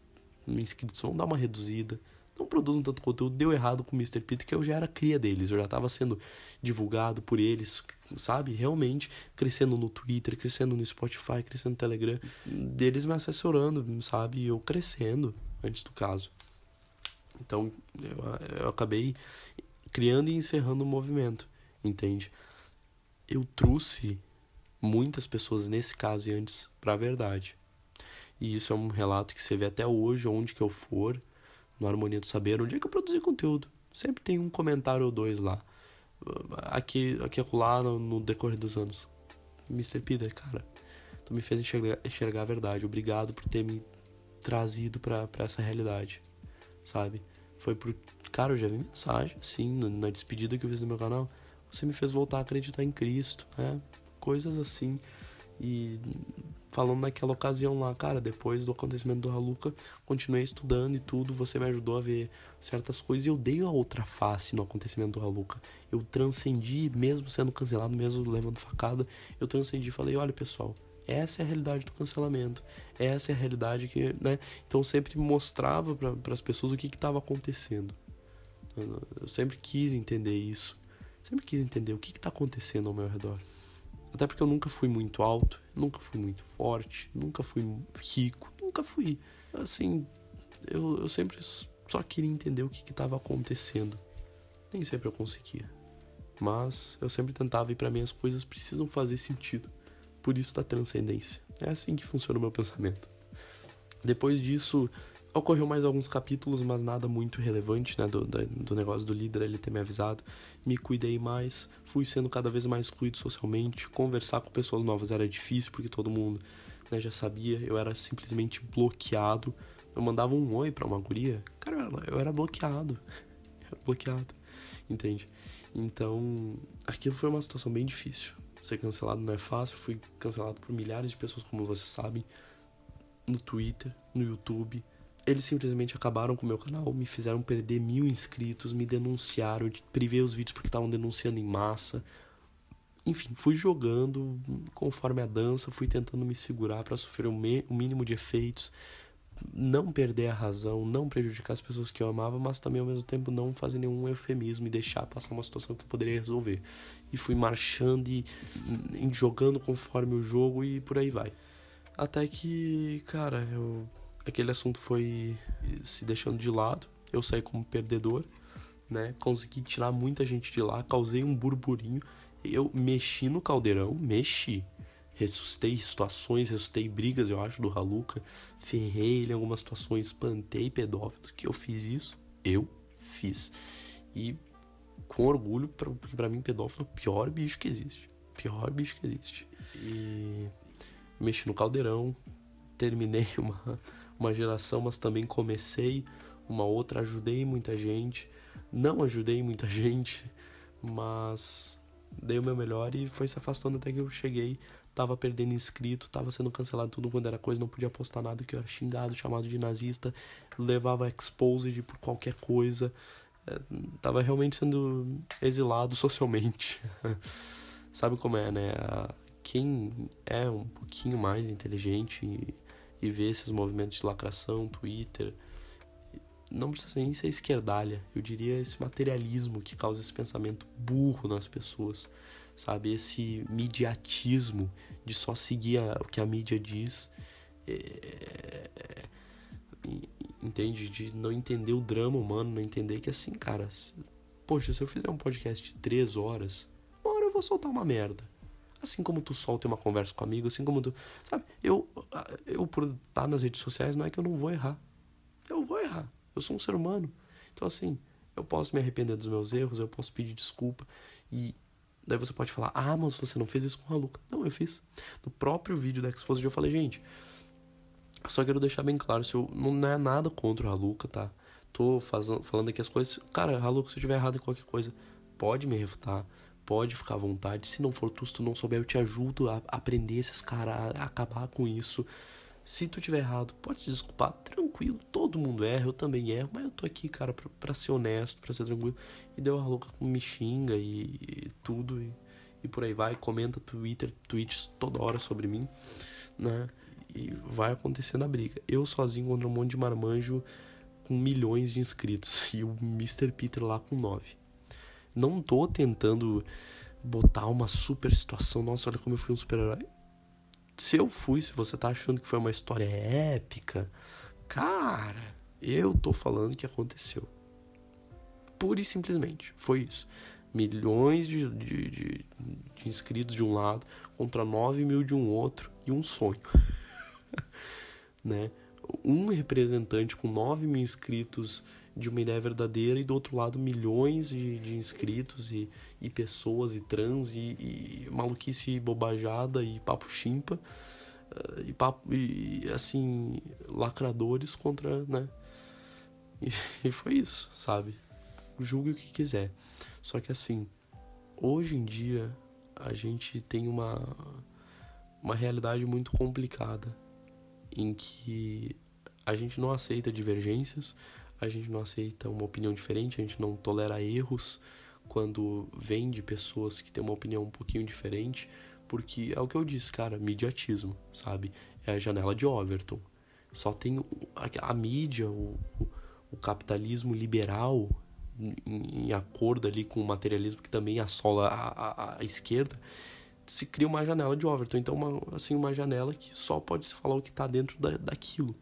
inscritos vão dar uma reduzida, não produzam tanto conteúdo, deu errado com o Mr. Peter, que eu já era cria deles, eu já estava sendo divulgado por eles, sabe? Realmente crescendo no Twitter, crescendo no Spotify, crescendo no Telegram, deles me assessorando, sabe? Eu crescendo antes do caso. Então eu, eu acabei criando e encerrando o movimento, entende? eu trouxe muitas pessoas nesse caso e antes para a verdade. E isso é um relato que você vê até hoje, onde que eu for, no Harmonia do Saber, onde é que eu produzi conteúdo. Sempre tem um comentário ou dois lá. Aqui, aqui acolá, no, no decorrer dos anos. Mr. Peter, cara, tu me fez enxergar, enxergar a verdade. Obrigado por ter me trazido para essa realidade, sabe? Foi por. Cara, eu já vi mensagem, sim, na despedida que eu fiz no meu canal você me fez voltar a acreditar em Cristo, né? Coisas assim. E falando naquela ocasião lá, cara, depois do acontecimento do Haluca, continuei estudando e tudo, você me ajudou a ver certas coisas e eu dei a outra face no acontecimento do Haluca. Eu transcendi, mesmo sendo cancelado, mesmo levando facada, eu transcendi e falei, olha pessoal, essa é a realidade do cancelamento. Essa é a realidade que, né? Então sempre mostrava para as pessoas o que estava acontecendo. Eu sempre quis entender isso. Sempre quis entender o que está acontecendo ao meu redor. Até porque eu nunca fui muito alto, nunca fui muito forte, nunca fui rico, nunca fui. Assim, eu, eu sempre só queria entender o que estava acontecendo. Nem sempre eu conseguia. Mas eu sempre tentava e para mim as coisas precisam fazer sentido. Por isso da transcendência. É assim que funciona o meu pensamento. Depois disso, Ocorreu mais alguns capítulos, mas nada muito relevante, né? Do, do negócio do líder ele ter me avisado. Me cuidei mais, fui sendo cada vez mais excluído socialmente. Conversar com pessoas novas era difícil, porque todo mundo né, já sabia. Eu era simplesmente bloqueado. Eu mandava um oi pra uma guria, cara, eu era bloqueado. Eu era bloqueado, entende? Então, aquilo foi uma situação bem difícil. Ser cancelado não é fácil. Fui cancelado por milhares de pessoas, como vocês sabem, no Twitter, no YouTube eles simplesmente acabaram com o meu canal, me fizeram perder mil inscritos, me denunciaram, privei os vídeos porque estavam denunciando em massa. Enfim, fui jogando conforme a dança, fui tentando me segurar para sofrer o, o mínimo de efeitos, não perder a razão, não prejudicar as pessoas que eu amava, mas também ao mesmo tempo não fazer nenhum eufemismo e deixar passar uma situação que eu poderia resolver. E fui marchando e, e jogando conforme o jogo e por aí vai. Até que, cara, eu aquele assunto foi se deixando de lado. Eu saí como perdedor, né? Consegui tirar muita gente de lá, causei um burburinho. Eu mexi no caldeirão, mexi. Ressuscitei situações, ressuscitei brigas, eu acho, do Haluca. Ferrei ele em algumas situações, espantei pedófilos. Que eu fiz isso? Eu fiz. E com orgulho, porque para mim pedófilo é o pior bicho que existe. Pior bicho que existe. E mexi no caldeirão, terminei uma uma geração, mas também comecei uma outra, ajudei muita gente. Não ajudei muita gente, mas dei o meu melhor e foi se afastando até que eu cheguei. Tava perdendo inscrito, tava sendo cancelado tudo quando era coisa, não podia postar nada que eu era xingado, chamado de nazista, levava exposed por qualquer coisa. É, tava realmente sendo exilado socialmente. Sabe como é, né? Quem é um pouquinho mais inteligente e ver esses movimentos de lacração, Twitter. Não precisa nem ser esquerdalha, eu diria esse materialismo que causa esse pensamento burro nas pessoas, sabe? Esse mediatismo de só seguir a, o que a mídia diz. É, entende? De não entender o drama humano, não entender que assim, cara, poxa, se eu fizer um podcast de três horas, uma hora eu vou soltar uma merda. Assim como tu solta uma conversa com um amigo, assim como tu. Sabe? Eu, eu por estar nas redes sociais, não é que eu não vou errar. Eu vou errar. Eu sou um ser humano. Então, assim, eu posso me arrepender dos meus erros, eu posso pedir desculpa. E daí você pode falar: ah, mas você não fez isso com a Luca. Não, eu fiz. No próprio vídeo da Exposition eu falei: gente, só quero deixar bem claro: se eu, não é nada contra a Luca, tá? tô fazendo, falando aqui as coisas. Cara, Haluco, se eu tiver errado em qualquer coisa, pode me refutar, pode ficar à vontade. Se não for tu, se tu não souber, eu te ajudo a aprender esses caras, a acabar com isso. Se tu tiver errado, pode se desculpar, tranquilo. Todo mundo erra, eu também erro, mas eu tô aqui, cara, pra, pra ser honesto, pra ser tranquilo. E deu a louca me xinga e, e tudo, e, e, por aí vai. Comenta Twitter, tweets toda hora sobre mim, né? E vai acontecendo a briga. Eu sozinho contra um monte de marmanjo com milhões de inscritos e o Mr. Peter lá com nove. Não tô tentando botar uma super situação, nossa, olha como eu fui um super-herói se eu fui, se você tá achando que foi uma história épica, cara, eu tô falando que aconteceu. Pura e simplesmente, foi isso. Milhões de, de, de, de inscritos de um lado contra 9 mil de um outro e um sonho. né? Um representante com 9 mil inscritos de uma ideia verdadeira e do outro lado milhões de, de inscritos e, e pessoas e trans e, e maluquice bobajada e papo chimpa uh, e papo e assim lacradores contra né? E, e foi isso sabe? Julgue o que quiser. Só que assim hoje em dia a gente tem uma uma realidade muito complicada em que a gente não aceita divergências a gente não aceita uma opinião diferente, a gente não tolera erros quando vem de pessoas que têm uma opinião um pouquinho diferente, porque é o que eu disse, cara, mediatismo, sabe? É a janela de Overton. Só tem a, a mídia, o, o, o, capitalismo liberal em, em, acordo ali com o materialismo que também assola a, a, a esquerda, se cria uma janela de Overton. Então, uma, assim, uma janela que só pode se falar o que está dentro da, daquilo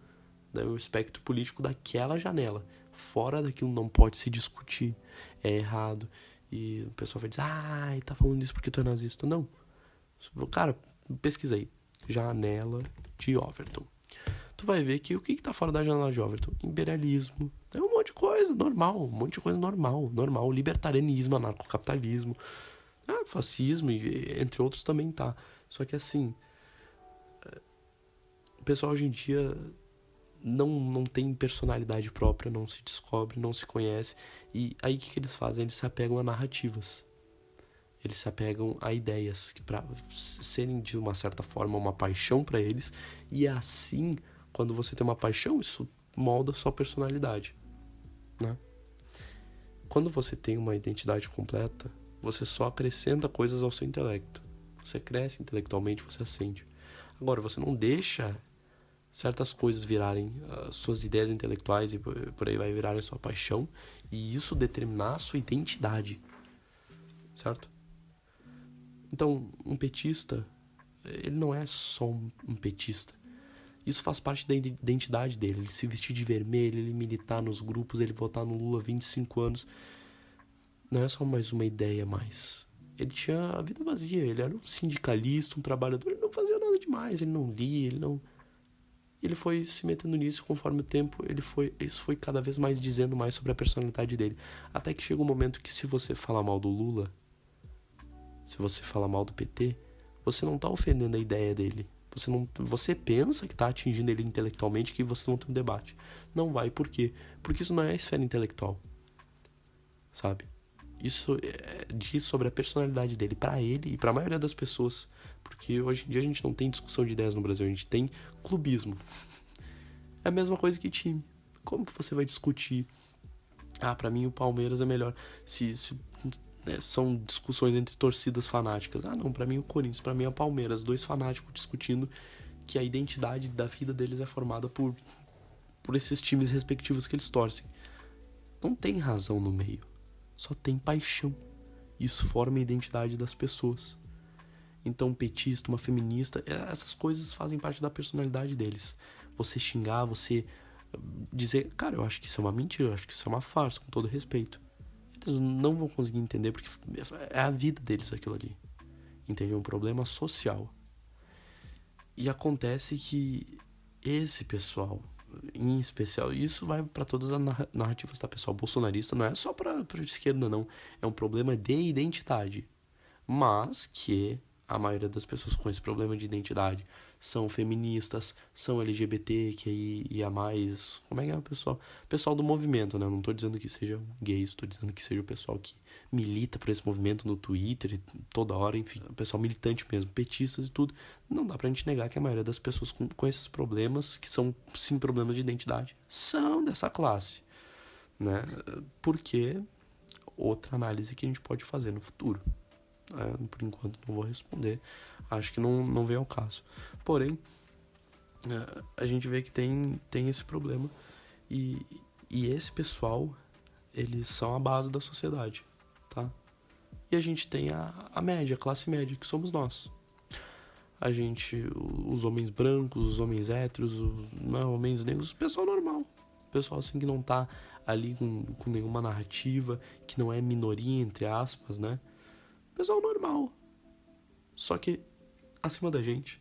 o espectro político daquela janela. Fora daquilo não pode se discutir, é errado. E o pessoal vai dizer, ah, tá falando isso porque tu é nazista. Não. Cara, pesquisa aí. Janela de Overton. Tu vai ver que o que, que tá fora da janela de Overton? Imperialismo. É um monte de coisa, normal. Um monte de coisa normal. Normal. Libertarianismo, anarcocapitalismo. Ah, fascismo, entre outros também tá. Só que assim. Eh, o pessoal hoje em dia não, não tem personalidade própria, não se descobre, não se conhece. E aí o que, que eles fazem? Eles se apegam a narrativas. Eles se apegam a ideias que para serem de uma certa forma uma paixão para eles. E assim, quando você tem uma paixão, isso molda sua personalidade, né? Quando você tem uma identidade completa, você só acrescenta coisas ao seu intelecto. Você cresce intelectualmente, você ascende. Agora, você não deixa certas coisas virarem uh, suas ideias intelectuais e por aí vai virarem sua paixão e isso determinar a sua identidade, certo? Então, um petista, ele não é só um, um petista. Isso faz parte da identidade dele. Ele se vestir de vermelho, ele militar nos grupos, ele votar no Lula 25 anos. Não é só mais uma ideia mais. Ele tinha a vida vazia, ele era um sindicalista, um trabalhador, ele não fazia nada demais, ele não lia, ele não ele foi se metendo nisso conforme o tempo, ele foi, isso foi cada vez mais dizendo mais sobre a personalidade dele. Até que chega um momento que se você falar mal do Lula, se você falar mal do PT, você não está ofendendo a ideia dele. Você não, você pensa que está atingindo ele intelectualmente, que você não tem um debate. Não vai, por quê? Porque isso não é a esfera intelectual. Sabe? Isso é, diz sobre a personalidade dele para ele e para a maioria das pessoas, porque hoje em dia a gente não tem discussão de ideias no Brasil, a gente tem clubismo. É a mesma coisa que time. Como que você vai discutir? Ah, para mim o Palmeiras é melhor. Se, se né, são discussões entre torcidas fanáticas. Ah, não, para mim o Corinthians, para mim é o Palmeiras, dois fanáticos discutindo que a identidade da vida deles é formada por por esses times respectivos que eles torcem. Não tem razão no meio só tem paixão. Isso forma a identidade das pessoas. Então, um petista, uma feminista, é, essas coisas fazem parte da personalidade deles. Você xingar, você hum, dizer, cara, eu acho que isso é uma mentira, eu acho que isso é uma farsa, com todo respeito. Eles não vão conseguir entender porque é a vida deles aquilo ali. Entendeu? Um problema social. E acontece que esse pessoal, em especial, isso vai para todas as narrativas, tá, pessoal? Bolsonarista não é só para esquerda, não. É um problema de identidade. Mas que a maioria das pessoas com esse problema de identidade são feministas, são LGBT, que ia mais. Como é que é o pessoal? Pessoal do movimento, né? não tô dizendo que seja gays, tô dizendo que seja o pessoal que milita por esse movimento no Twitter, toda hora, enfim, o pessoal militante mesmo, petistas e tudo. Não dá pra gente negar que a maioria das pessoas com, com esses problemas, que são sim problemas de identidade, são dessa classe, né? Porque outra análise que a gente pode fazer no futuro. É, por enquanto não vou responder. Acho que não, não vem ao caso. Porém, é, a gente vê que tem, tem esse problema. E, e esse pessoal, eles são a base da sociedade, tá? E a gente tem a, a média, a classe média, que somos nós. A gente, os homens brancos, os homens héteros, os não, homens negros, o pessoal normal. Pessoal assim que não tá ali com, com nenhuma narrativa, que não é minoria, entre aspas, né? Pessoal normal. Só que acima da gente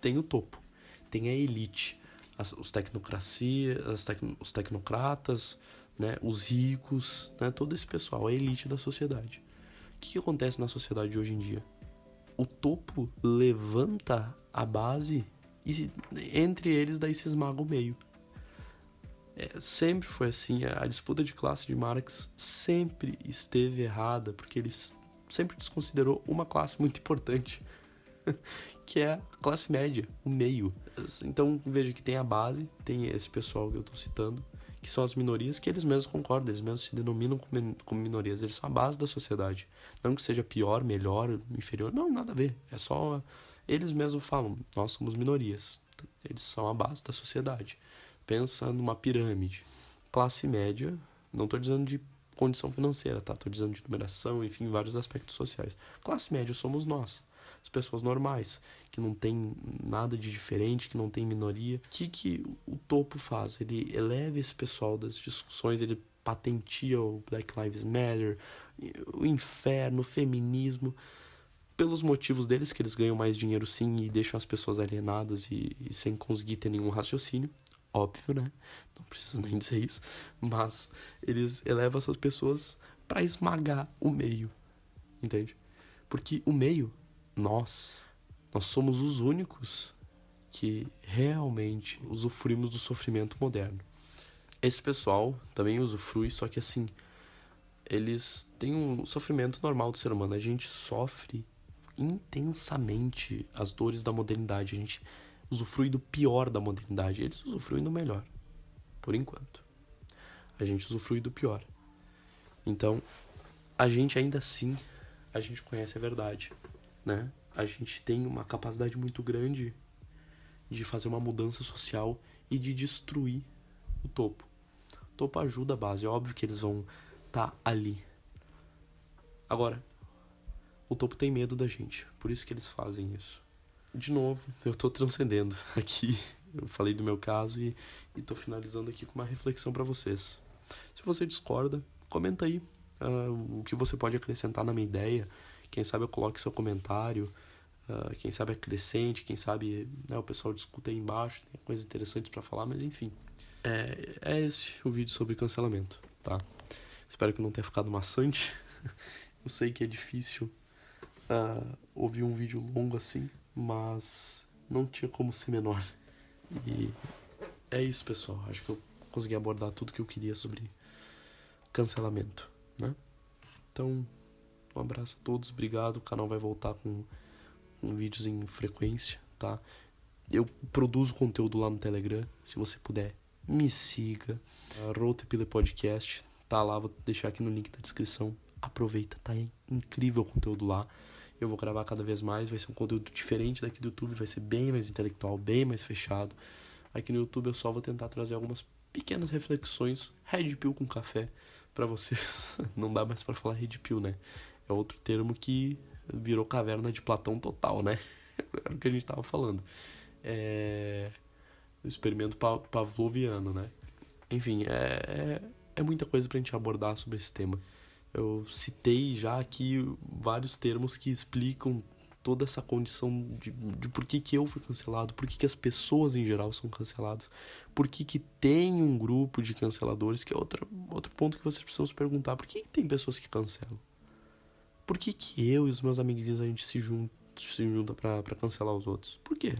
tem o topo, tem a elite, as, os tecnocracia, as tec, os tecnocratas, né, os ricos, né, todo esse pessoal, a elite da sociedade. O que, que acontece na sociedade hoje em dia? O topo levanta a base e entre eles daí se esmaga o meio. É, sempre foi assim. A disputa de classe de Marx sempre esteve errada, porque ele sempre desconsiderou uma classe muito importante, que é a classe média, o meio. Então veja que tem a base, tem esse pessoal que eu estou citando, que são as minorias, que eles mesmos concordam, eles mesmos se denominam como minorias, eles são a base da sociedade. Não que seja pior, melhor, inferior, não, nada a ver. É só. Eles mesmos falam, nós somos minorias. Eles são a base da sociedade. Pensa numa pirâmide. Classe média, não estou dizendo de condição financeira, tá? Estou dizendo de numeração, enfim, vários aspectos sociais. Classe média somos nós, as pessoas normais, que não tem nada de diferente, que não tem minoria. O que, que o topo faz? Ele eleva esse pessoal das discussões, ele patentia o Black Lives Matter, o inferno, o feminismo, pelos motivos deles, que eles ganham mais dinheiro sim e deixam as pessoas alienadas e, e sem conseguir ter nenhum raciocínio óbvio, né? Não preciso nem dizer isso, mas eles elevam essas pessoas para esmagar o meio, entende? Porque o meio, nós, nós somos os únicos que realmente usufruímos do sofrimento moderno. Esse pessoal também usufrui, só que assim, eles têm um sofrimento normal do ser humano. A gente sofre intensamente as dores da modernidade. A gente usufrui do pior da modernidade, eles usufruem do melhor, por enquanto. A gente usufrui do pior. Então, a gente ainda assim, a gente conhece a verdade, né? A gente tem uma capacidade muito grande de fazer uma mudança social e de destruir o topo. O topo ajuda a base, é óbvio que eles vão estar tá ali. Agora, o topo tem medo da gente, por isso que eles fazem isso de novo, eu tô transcendendo aqui. Eu falei do meu caso e, e tô finalizando aqui com uma reflexão para vocês. Se você discorda, comenta aí uh, o que você pode acrescentar na minha ideia. Quem sabe eu coloque seu comentário. Uh, quem sabe acrescente, quem sabe né, o pessoal discuta aí embaixo, tem coisas interessantes para falar, mas enfim. É, é esse o vídeo sobre cancelamento, tá? Espero que não tenha ficado maçante. eu sei que é difícil uh, ouvir um vídeo longo assim, mas não tinha como ser menor. E é isso, pessoal. Acho que eu consegui abordar tudo que eu queria sobre cancelamento, né? Então, um abraço a todos, obrigado. O canal vai voltar com, com vídeos em frequência, tá? Eu produzo conteúdo lá no Telegram. Se você puder, me siga. Rotepile Podcast tá lá, vou deixar aqui no link da descrição. Aproveita, tá incrível o conteúdo lá. Eu vou gravar cada vez mais, vai ser um conteúdo diferente daqui do YouTube, vai ser bem mais intelectual, bem mais fechado. Aqui no YouTube eu só vou tentar trazer algumas pequenas reflexões, red pill com café para vocês. Não dá mais para falar red pill, né? É outro termo que virou caverna de Platão total, né? Era o que a gente tava falando. É o experimento pavloviano, né? Enfim, é, é, é muita coisa pra gente abordar sobre esse tema. Eu citei já aqui vários termos que explicam toda essa condição de, de por que, que eu fui cancelado, por que, que as pessoas em geral são canceladas, por que, que tem um grupo de canceladores, que é outra, outro ponto que vocês precisam se perguntar, por que, que tem pessoas que cancelam? Por que, que eu e os meus amiguinhos a gente se junta, se junta para cancelar os outros. Por quê?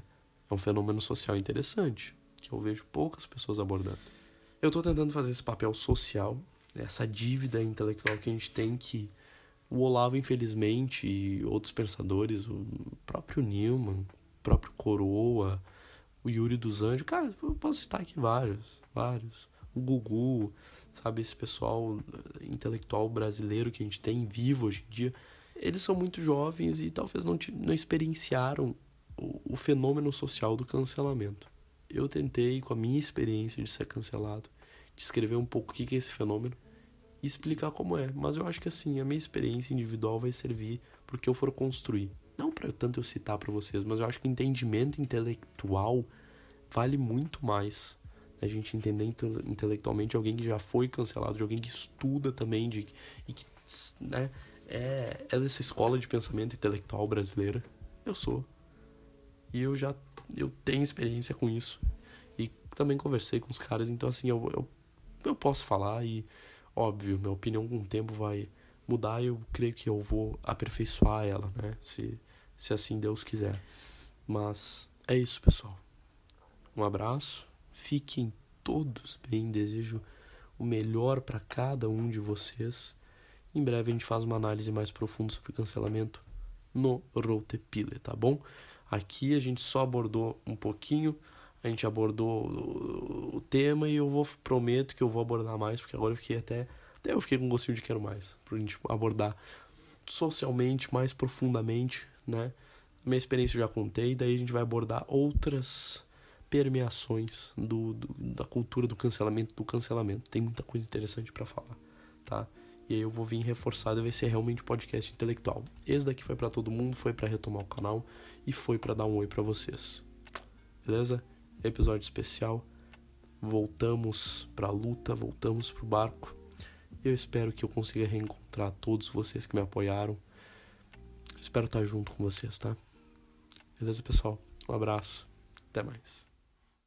É um fenômeno social interessante que eu vejo poucas pessoas abordando. Eu estou tentando fazer esse papel social, essa dívida intelectual que a gente tem que o Olavo, infelizmente, e outros pensadores, o próprio Newman, o próprio Coroa, o Yuri dos Anjos, cara, eu posso citar aqui vários, vários. O Gugu, sabe, esse pessoal eh, intelectual brasileiro que a gente tem vivo hoje em dia, eles são muito jovens e talvez não, não experienciaram o, o fenômeno social do cancelamento. Eu tentei, com a minha experiência de ser cancelado, descrever um pouco o que é esse fenômeno e explicar como é. Mas eu acho que assim, a minha experiência individual vai servir porque eu for construir. Não para tanto eu citar para vocês, mas eu acho que entendimento intelectual vale muito mais. A gente entender intelectualmente alguém que já foi cancelado, de alguém que estuda também, de, e que né, é, é dessa escola de pensamento intelectual brasileira. Eu sou. E eu já eu tenho experiência com isso. E também conversei com os caras, então assim, eu, eu, eu posso falar e Óbvio, minha opinião com o tempo vai mudar e eu creio que eu vou aperfeiçoar ela, né? Se, se assim Deus quiser. Mas é isso, pessoal. Um abraço. Fiquem todos bem. Desejo o melhor para cada um de vocês. Em breve a gente faz uma análise mais profunda sobre cancelamento no Rotepile, tá bom? Aqui a gente só abordou um pouquinho a gente abordou o, tema e eu vou prometo que eu vou abordar mais, porque agora eu fiquei até até eu fiquei com um gostinho de quero mais, pra gente abordar socialmente mais profundamente, né? Minha experiência eu já contei, daí a gente vai abordar outras permeações do, do da cultura do cancelamento, do cancelamento. Tem muita coisa interessante para falar, tá? E aí eu vou vir reforçado vai ser realmente podcast intelectual. Esse daqui foi para todo mundo, foi para retomar o canal e foi para dar um oi para vocês. Beleza? Episódio especial. Voltamos para a luta, voltamos para o barco. Eu espero que eu consiga reencontrar todos vocês que me apoiaram. Espero estar junto com vocês, tá? Beleza, pessoal? Um abraço. Até mais.